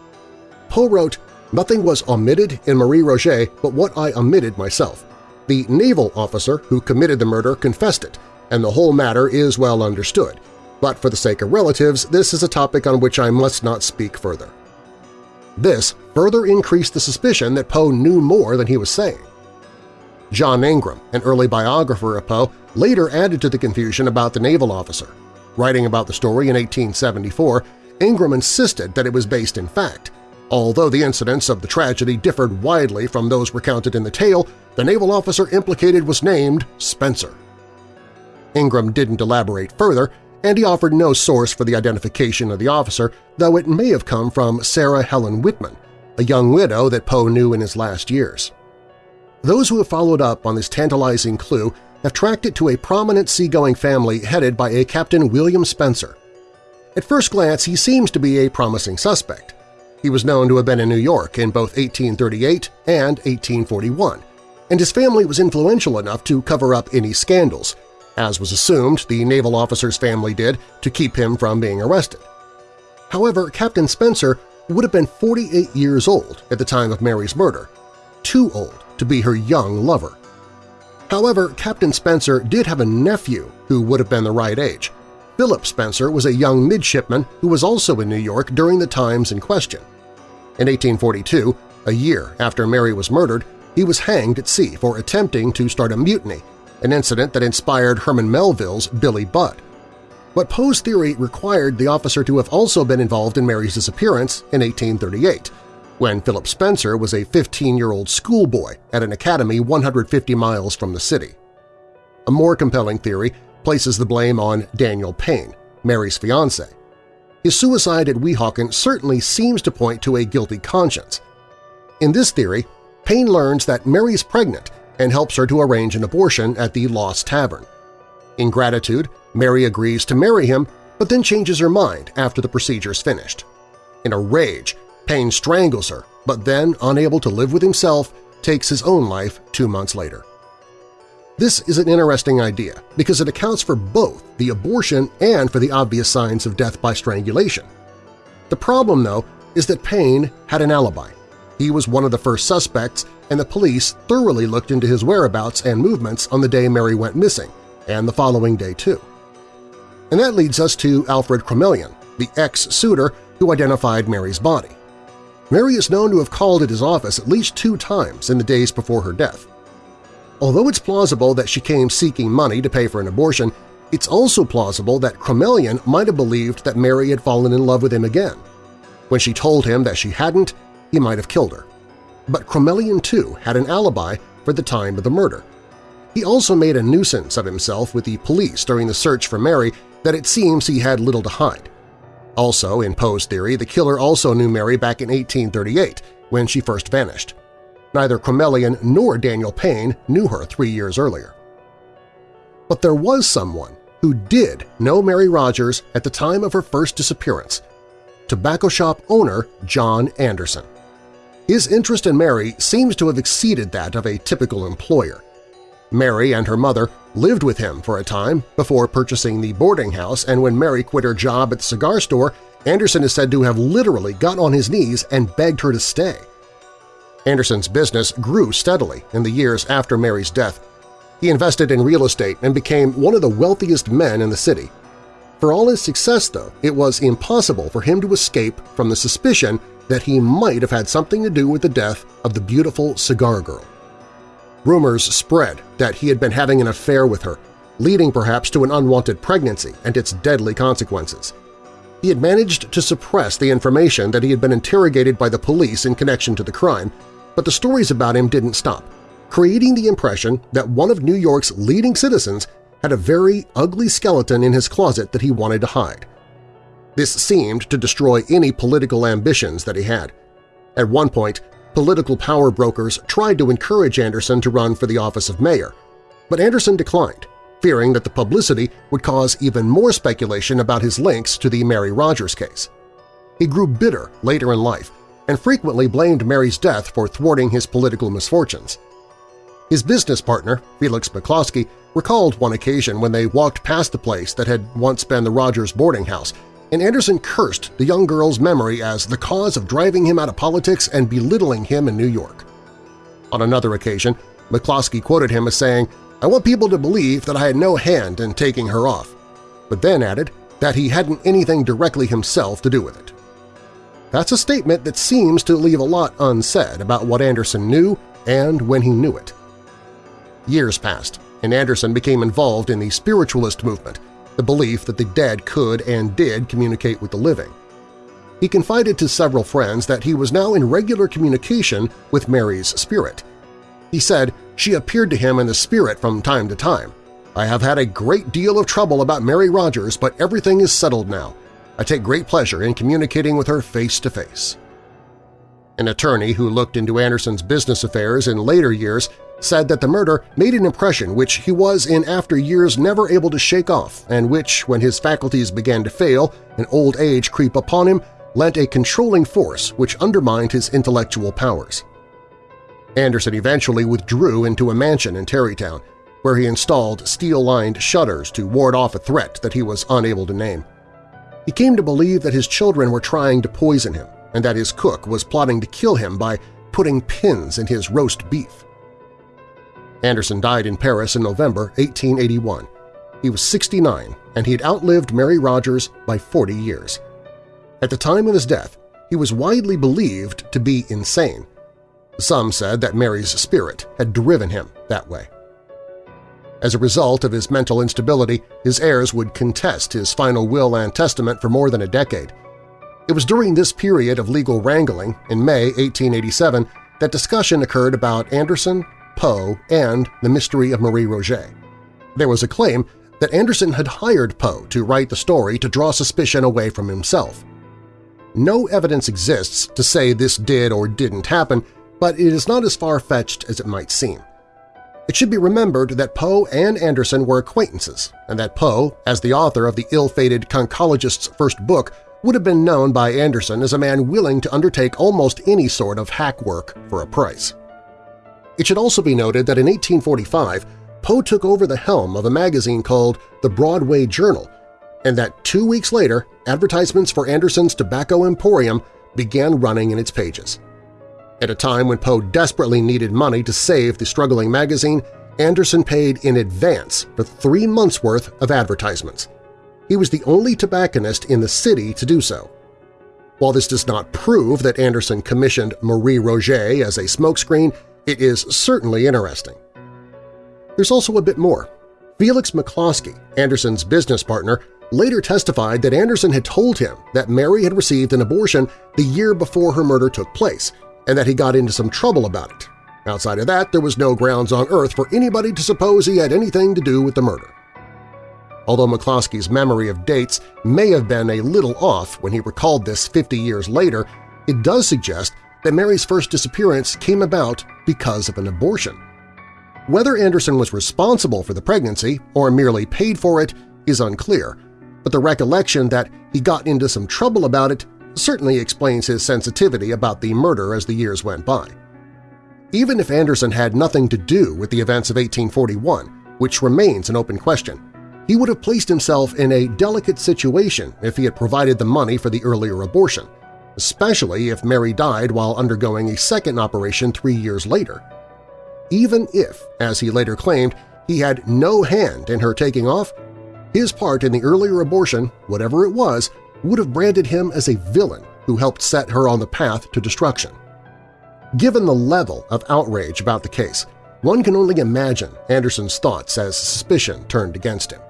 Poe wrote, Nothing was omitted in Marie Roget but what I omitted myself. The naval officer who committed the murder confessed it, and the whole matter is well understood, but for the sake of relatives, this is a topic on which I must not speak further. This further increased the suspicion that Poe knew more than he was saying. John Ingram, an early biographer of Poe, later added to the confusion about the naval officer. Writing about the story in 1874, Ingram insisted that it was based in fact, Although the incidents of the tragedy differed widely from those recounted in the tale, the naval officer implicated was named Spencer. Ingram didn't elaborate further, and he offered no source for the identification of the officer, though it may have come from Sarah Helen Whitman, a young widow that Poe knew in his last years. Those who have followed up on this tantalizing clue have tracked it to a prominent seagoing family headed by a Captain William Spencer. At first glance, he seems to be a promising suspect. He was known to have been in New York in both 1838 and 1841, and his family was influential enough to cover up any scandals, as was assumed the naval officer's family did to keep him from being arrested. However, Captain Spencer would have been 48 years old at the time of Mary's murder, too old to be her young lover. However, Captain Spencer did have a nephew who would have been the right age. Philip Spencer was a young midshipman who was also in New York during the times in question. In 1842, a year after Mary was murdered, he was hanged at sea for attempting to start a mutiny, an incident that inspired Herman Melville's Billy Budd. But Poe's theory required the officer to have also been involved in Mary's disappearance in 1838, when Philip Spencer was a 15-year-old schoolboy at an academy 150 miles from the city. A more compelling theory places the blame on Daniel Payne, Mary's fiancé. His suicide at Weehawken certainly seems to point to a guilty conscience. In this theory, Payne learns that Mary is pregnant and helps her to arrange an abortion at the Loss Tavern. In gratitude, Mary agrees to marry him, but then changes her mind after the procedure is finished. In a rage, Payne strangles her, but then, unable to live with himself, takes his own life two months later. This is an interesting idea because it accounts for both the abortion and for the obvious signs of death by strangulation. The problem, though, is that Payne had an alibi. He was one of the first suspects, and the police thoroughly looked into his whereabouts and movements on the day Mary went missing, and the following day too. And that leads us to Alfred Crommelin, the ex-suitor who identified Mary's body. Mary is known to have called at his office at least two times in the days before her death. Although it's plausible that she came seeking money to pay for an abortion, it's also plausible that Crommelin might have believed that Mary had fallen in love with him again. When she told him that she hadn't, he might have killed her. But Crommelin, too, had an alibi for the time of the murder. He also made a nuisance of himself with the police during the search for Mary that it seems he had little to hide. Also, in Poe's theory, the killer also knew Mary back in 1838, when she first vanished. Neither Crommelin nor Daniel Payne knew her three years earlier. But there was someone who did know Mary Rogers at the time of her first disappearance – tobacco shop owner John Anderson. His interest in Mary seems to have exceeded that of a typical employer. Mary and her mother lived with him for a time before purchasing the boarding house, and when Mary quit her job at the cigar store, Anderson is said to have literally got on his knees and begged her to stay. Anderson's business grew steadily in the years after Mary's death. He invested in real estate and became one of the wealthiest men in the city. For all his success, though, it was impossible for him to escape from the suspicion that he might have had something to do with the death of the beautiful cigar girl. Rumors spread that he had been having an affair with her, leading perhaps to an unwanted pregnancy and its deadly consequences. He had managed to suppress the information that he had been interrogated by the police in connection to the crime, but the stories about him didn't stop, creating the impression that one of New York's leading citizens had a very ugly skeleton in his closet that he wanted to hide. This seemed to destroy any political ambitions that he had. At one point, political power brokers tried to encourage Anderson to run for the office of mayor, but Anderson declined, fearing that the publicity would cause even more speculation about his links to the Mary Rogers case. He grew bitter later in life and frequently blamed Mary's death for thwarting his political misfortunes. His business partner, Felix McCloskey, recalled one occasion when they walked past the place that had once been the Rogers boarding house and Anderson cursed the young girl's memory as the cause of driving him out of politics and belittling him in New York. On another occasion, McCloskey quoted him as saying, I want people to believe that I had no hand in taking her off, but then added that he hadn't anything directly himself to do with it. That's a statement that seems to leave a lot unsaid about what Anderson knew and when he knew it. Years passed, and Anderson became involved in the spiritualist movement, the belief that the dead could and did communicate with the living. He confided to several friends that he was now in regular communication with Mary's spirit. He said she appeared to him in the spirit from time to time. I have had a great deal of trouble about Mary Rogers, but everything is settled now. I take great pleasure in communicating with her face to face. An attorney who looked into Anderson's business affairs in later years said that the murder made an impression which he was in after years never able to shake off and which, when his faculties began to fail and old age creep upon him, lent a controlling force which undermined his intellectual powers. Anderson eventually withdrew into a mansion in Tarrytown, where he installed steel-lined shutters to ward off a threat that he was unable to name. He came to believe that his children were trying to poison him and that his cook was plotting to kill him by putting pins in his roast beef. Anderson died in Paris in November 1881. He was 69 and he had outlived Mary Rogers by 40 years. At the time of his death, he was widely believed to be insane. Some said that Mary's spirit had driven him that way. As a result of his mental instability, his heirs would contest his final will and testament for more than a decade. It was during this period of legal wrangling, in May 1887, that discussion occurred about Anderson Poe, and The Mystery of Marie Roget. There was a claim that Anderson had hired Poe to write the story to draw suspicion away from himself. No evidence exists to say this did or didn't happen, but it is not as far-fetched as it might seem. It should be remembered that Poe and Anderson were acquaintances, and that Poe, as the author of the ill-fated conchologist's first book, would have been known by Anderson as a man willing to undertake almost any sort of hack work for a price. It should also be noted that in 1845, Poe took over the helm of a magazine called The Broadway Journal, and that two weeks later, advertisements for Anderson's Tobacco Emporium began running in its pages. At a time when Poe desperately needed money to save the struggling magazine, Anderson paid in advance for three months' worth of advertisements. He was the only tobacconist in the city to do so. While this does not prove that Anderson commissioned Marie Roget as a smokescreen, it is certainly interesting. There's also a bit more. Felix McCloskey, Anderson's business partner, later testified that Anderson had told him that Mary had received an abortion the year before her murder took place and that he got into some trouble about it. Outside of that, there was no grounds on earth for anybody to suppose he had anything to do with the murder. Although McCloskey's memory of dates may have been a little off when he recalled this 50 years later, it does suggest that Mary's first disappearance came about because of an abortion. Whether Anderson was responsible for the pregnancy or merely paid for it is unclear, but the recollection that he got into some trouble about it certainly explains his sensitivity about the murder as the years went by. Even if Anderson had nothing to do with the events of 1841, which remains an open question, he would have placed himself in a delicate situation if he had provided the money for the earlier abortion, especially if Mary died while undergoing a second operation three years later. Even if, as he later claimed, he had no hand in her taking off, his part in the earlier abortion, whatever it was, would have branded him as a villain who helped set her on the path to destruction. Given the level of outrage about the case, one can only imagine Anderson's thoughts as suspicion turned against him.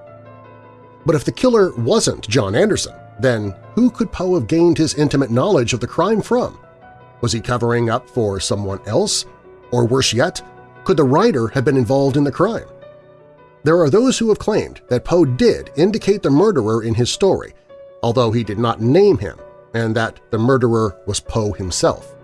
But if the killer wasn't John Anderson, Then who could Poe have gained his intimate knowledge of the crime from? Was he covering up for someone else? Or worse yet, could the writer have been involved in the crime? There are those who have claimed that Poe did indicate the murderer in his story, although he did not name him, and that the murderer was Poe himself.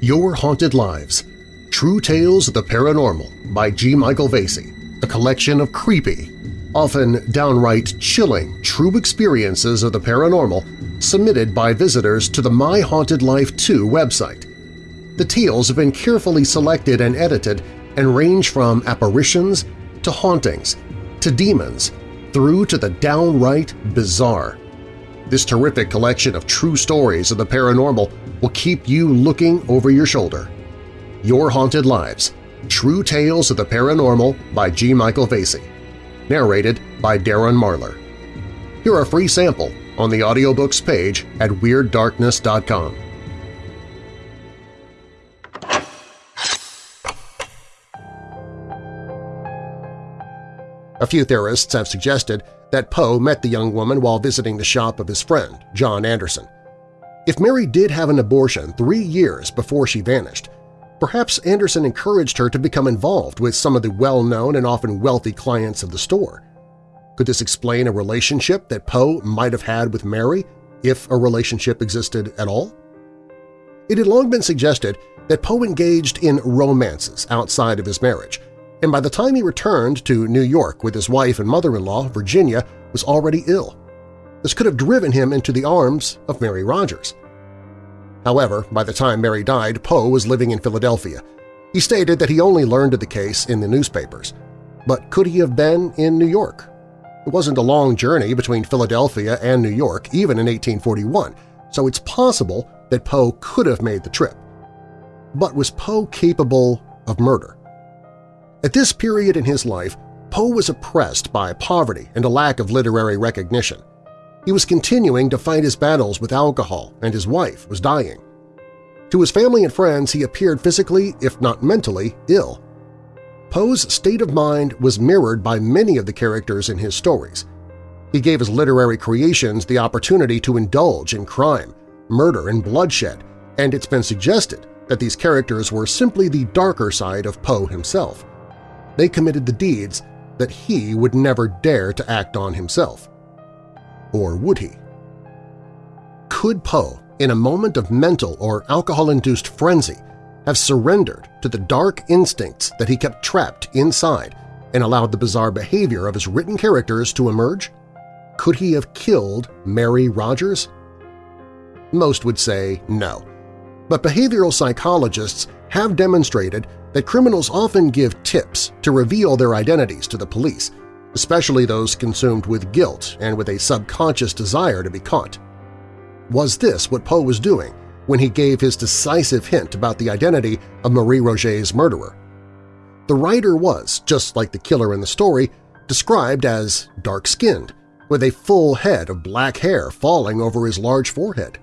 Your Haunted Lives – True Tales of the Paranormal by G. Michael Vasey, a collection of creepy, often downright chilling true experiences of the paranormal submitted by visitors to the My Haunted Life Too website. The tales have been carefully selected and edited and range from apparitions to hauntings to demons through to the downright bizarre. This terrific collection of true stories of the paranormal will keep you looking over your shoulder. Your Haunted Lives – True Tales of the Paranormal by G. Michael Vasey. Narrated by Darren Marlar. Hear a free sample on the audiobooks page at WeirdDarkness.com. A few theorists have suggested that Poe met the young woman while visiting the shop of his friend, John Anderson. If Mary did have an abortion three years before she vanished, perhaps Anderson encouraged her to become involved with some of the well-known and often wealthy clients of the store. Could this explain a relationship that Poe might have had with Mary, if a relationship existed at all? It had long been suggested that Poe engaged in romances outside of his marriage, and by the time he returned to New York with his wife and mother-in-law, Virginia was already ill. This could have driven him into the arms of Mary Rogers. However, by the time Mary died, Poe was living in Philadelphia. He stated that he only learned of the case in the newspapers. But could he have been in New York? It wasn't a long journey between Philadelphia and New York, even in 1841, so it's possible that Poe could have made the trip. But was Poe capable of murder? At this period in his life, Poe was oppressed by poverty and a lack of literary recognition. He was continuing to fight his battles with alcohol, and his wife was dying. To his family and friends, he appeared physically, if not mentally, ill. Poe's state of mind was mirrored by many of the characters in his stories. He gave his literary creations the opportunity to indulge in crime, murder, and bloodshed, and it's been suggested that these characters were simply the darker side of Poe himself they committed the deeds that he would never dare to act on himself. Or would he? Could Poe, in a moment of mental or alcohol-induced frenzy, have surrendered to the dark instincts that he kept trapped inside and allowed the bizarre behavior of his written characters to emerge? Could he have killed Mary Rogers? Most would say no, but behavioral psychologists have demonstrated that criminals often give tips to reveal their identities to the police, especially those consumed with guilt and with a subconscious desire to be caught. Was this what Poe was doing when he gave his decisive hint about the identity of Marie Roget's murderer? The writer was, just like the killer in the story, described as dark-skinned, with a full head of black hair falling over his large forehead.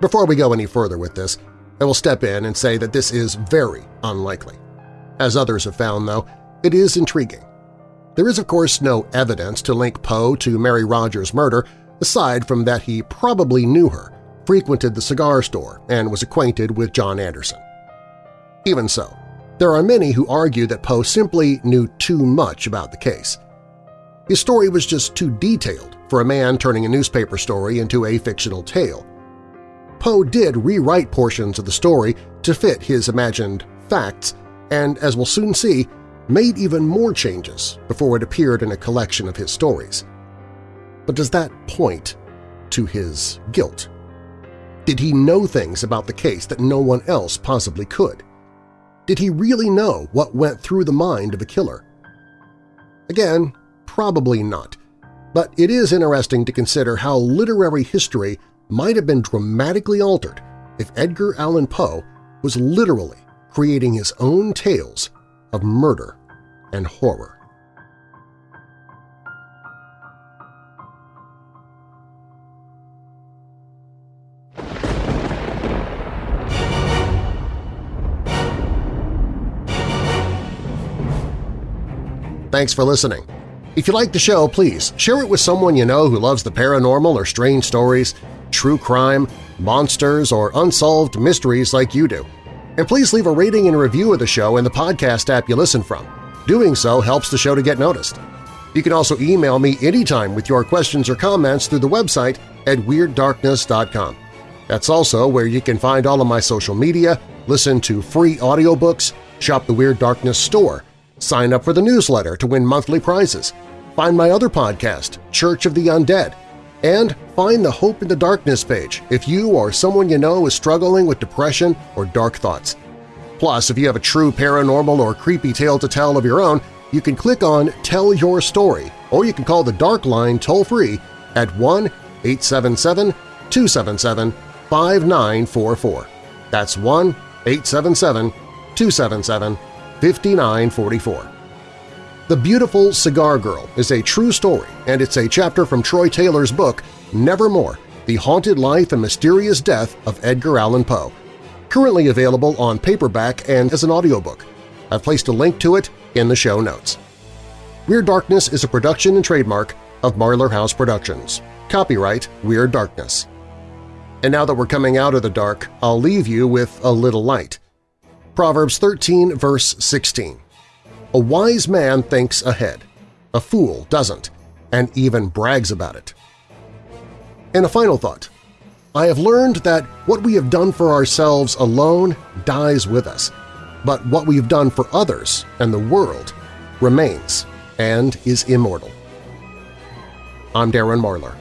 Before we go any further with this, I will step in and say that this is very unlikely. As others have found, though, it is intriguing. There is, of course, no evidence to link Poe to Mary Rogers' murder, aside from that he probably knew her, frequented the cigar store, and was acquainted with John Anderson. Even so, there are many who argue that Poe simply knew too much about the case. His story was just too detailed for a man turning a newspaper story into a fictional tale, Poe did rewrite portions of the story to fit his imagined facts and, as we'll soon see, made even more changes before it appeared in a collection of his stories. But does that point to his guilt? Did he know things about the case that no one else possibly could? Did he really know what went through the mind of a killer? Again, probably not, but it is interesting to consider how literary history might have been dramatically altered if Edgar Allan Poe was literally creating his own tales of murder and horror. Thanks for listening. If you like the show, please share it with someone you know who loves the paranormal or strange stories, true crime, monsters, or unsolved mysteries like you do. And please leave a rating and review of the show in the podcast app you listen from. Doing so helps the show to get noticed. You can also email me anytime with your questions or comments through the website at WeirdDarkness.com. That's also where you can find all of my social media, listen to free audiobooks, shop the Weird Darkness store, sign up for the newsletter to win monthly prizes, find my other podcast, Church of the Undead, and find the Hope in the Darkness page if you or someone you know is struggling with depression or dark thoughts. Plus, if you have a true paranormal or creepy tale to tell of your own, you can click on Tell Your Story, or you can call the Dark Line toll-free at 1-877-277-5944. That's 1-877-277-5944. The Beautiful Cigar Girl is a true story, and it's a chapter from Troy Taylor's book, Nevermore, The Haunted Life and Mysterious Death of Edgar Allan Poe, currently available on paperback and as an audiobook. I've placed a link to it in the show notes. Weird Darkness is a production and trademark of Marlar House Productions. Copyright Weird Darkness. And now that we're coming out of the dark, I'll leave you with a little light. Proverbs 13 verse 16. A wise man thinks ahead. A fool doesn't, and even brags about it. And a final thought. I have learned that what we have done for ourselves alone dies with us, but what we've done for others and the world remains and is immortal. I'm Darren Marlar.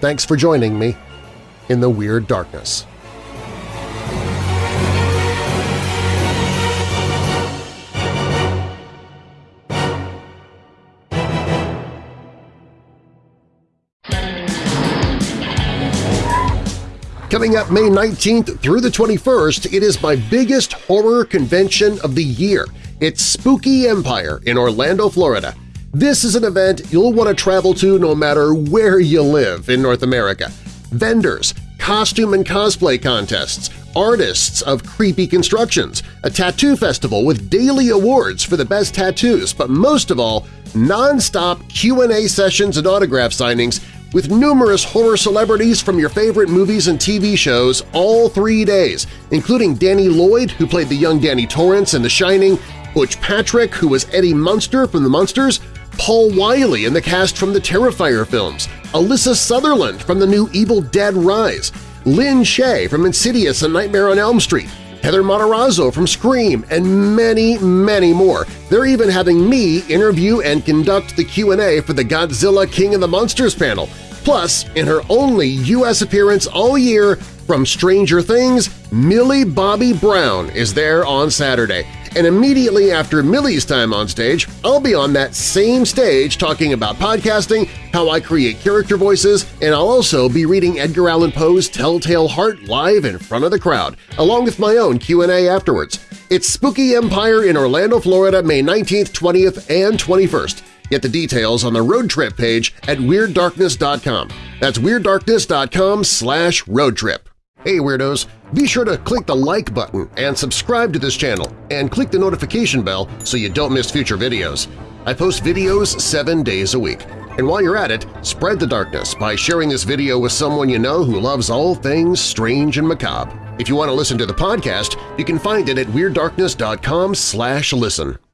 Thanks for joining me in the Weird Darkness. Coming up May 19th through the 21st, it is my biggest horror convention of the year. It's Spooky Empire in Orlando, Florida. This is an event you'll want to travel to no matter where you live in North America. Vendors, costume and cosplay contests, artists of creepy constructions, a tattoo festival with daily awards for the best tattoos, but most of all, non-stop Q&A sessions and autograph signings with numerous horror celebrities from your favorite movies and TV shows all three days, including Danny Lloyd, who played the young Danny Torrance in The Shining, Butch Patrick, who was Eddie Munster from The Munsters, Paul Wiley in the cast from the Terrifier films, Alyssa Sutherland from the new Evil Dead Rise, Lin Shaye from Insidious and Nightmare on Elm Street, Heather Matarazzo from Scream, and many, many more. They're even having me interview and conduct the Q&A for the Godzilla King of the Monsters panel. Plus, in her only U.S. appearance all year from Stranger Things, Millie Bobby Brown is there on Saturday. And immediately after Millie's time on stage, I'll be on that same stage talking about podcasting, how I create character voices, and I'll also be reading Edgar Allan Poe's Telltale Heart live in front of the crowd, along with my own Q&A afterwards. It's Spooky Empire in Orlando, Florida, May 19th, 20th, and 21st. Get the details on the road trip page at WeirdDarkness.com. That's WeirdDarkness.com slash roadtrip. Hey Weirdos! Be sure to click the like button and subscribe to this channel, and click the notification bell so you don't miss future videos. I post videos seven days a week. And while you're at it, spread the darkness by sharing this video with someone you know who loves all things strange and macabre. If you want to listen to the podcast, you can find it at WeirdDarkness.com listen.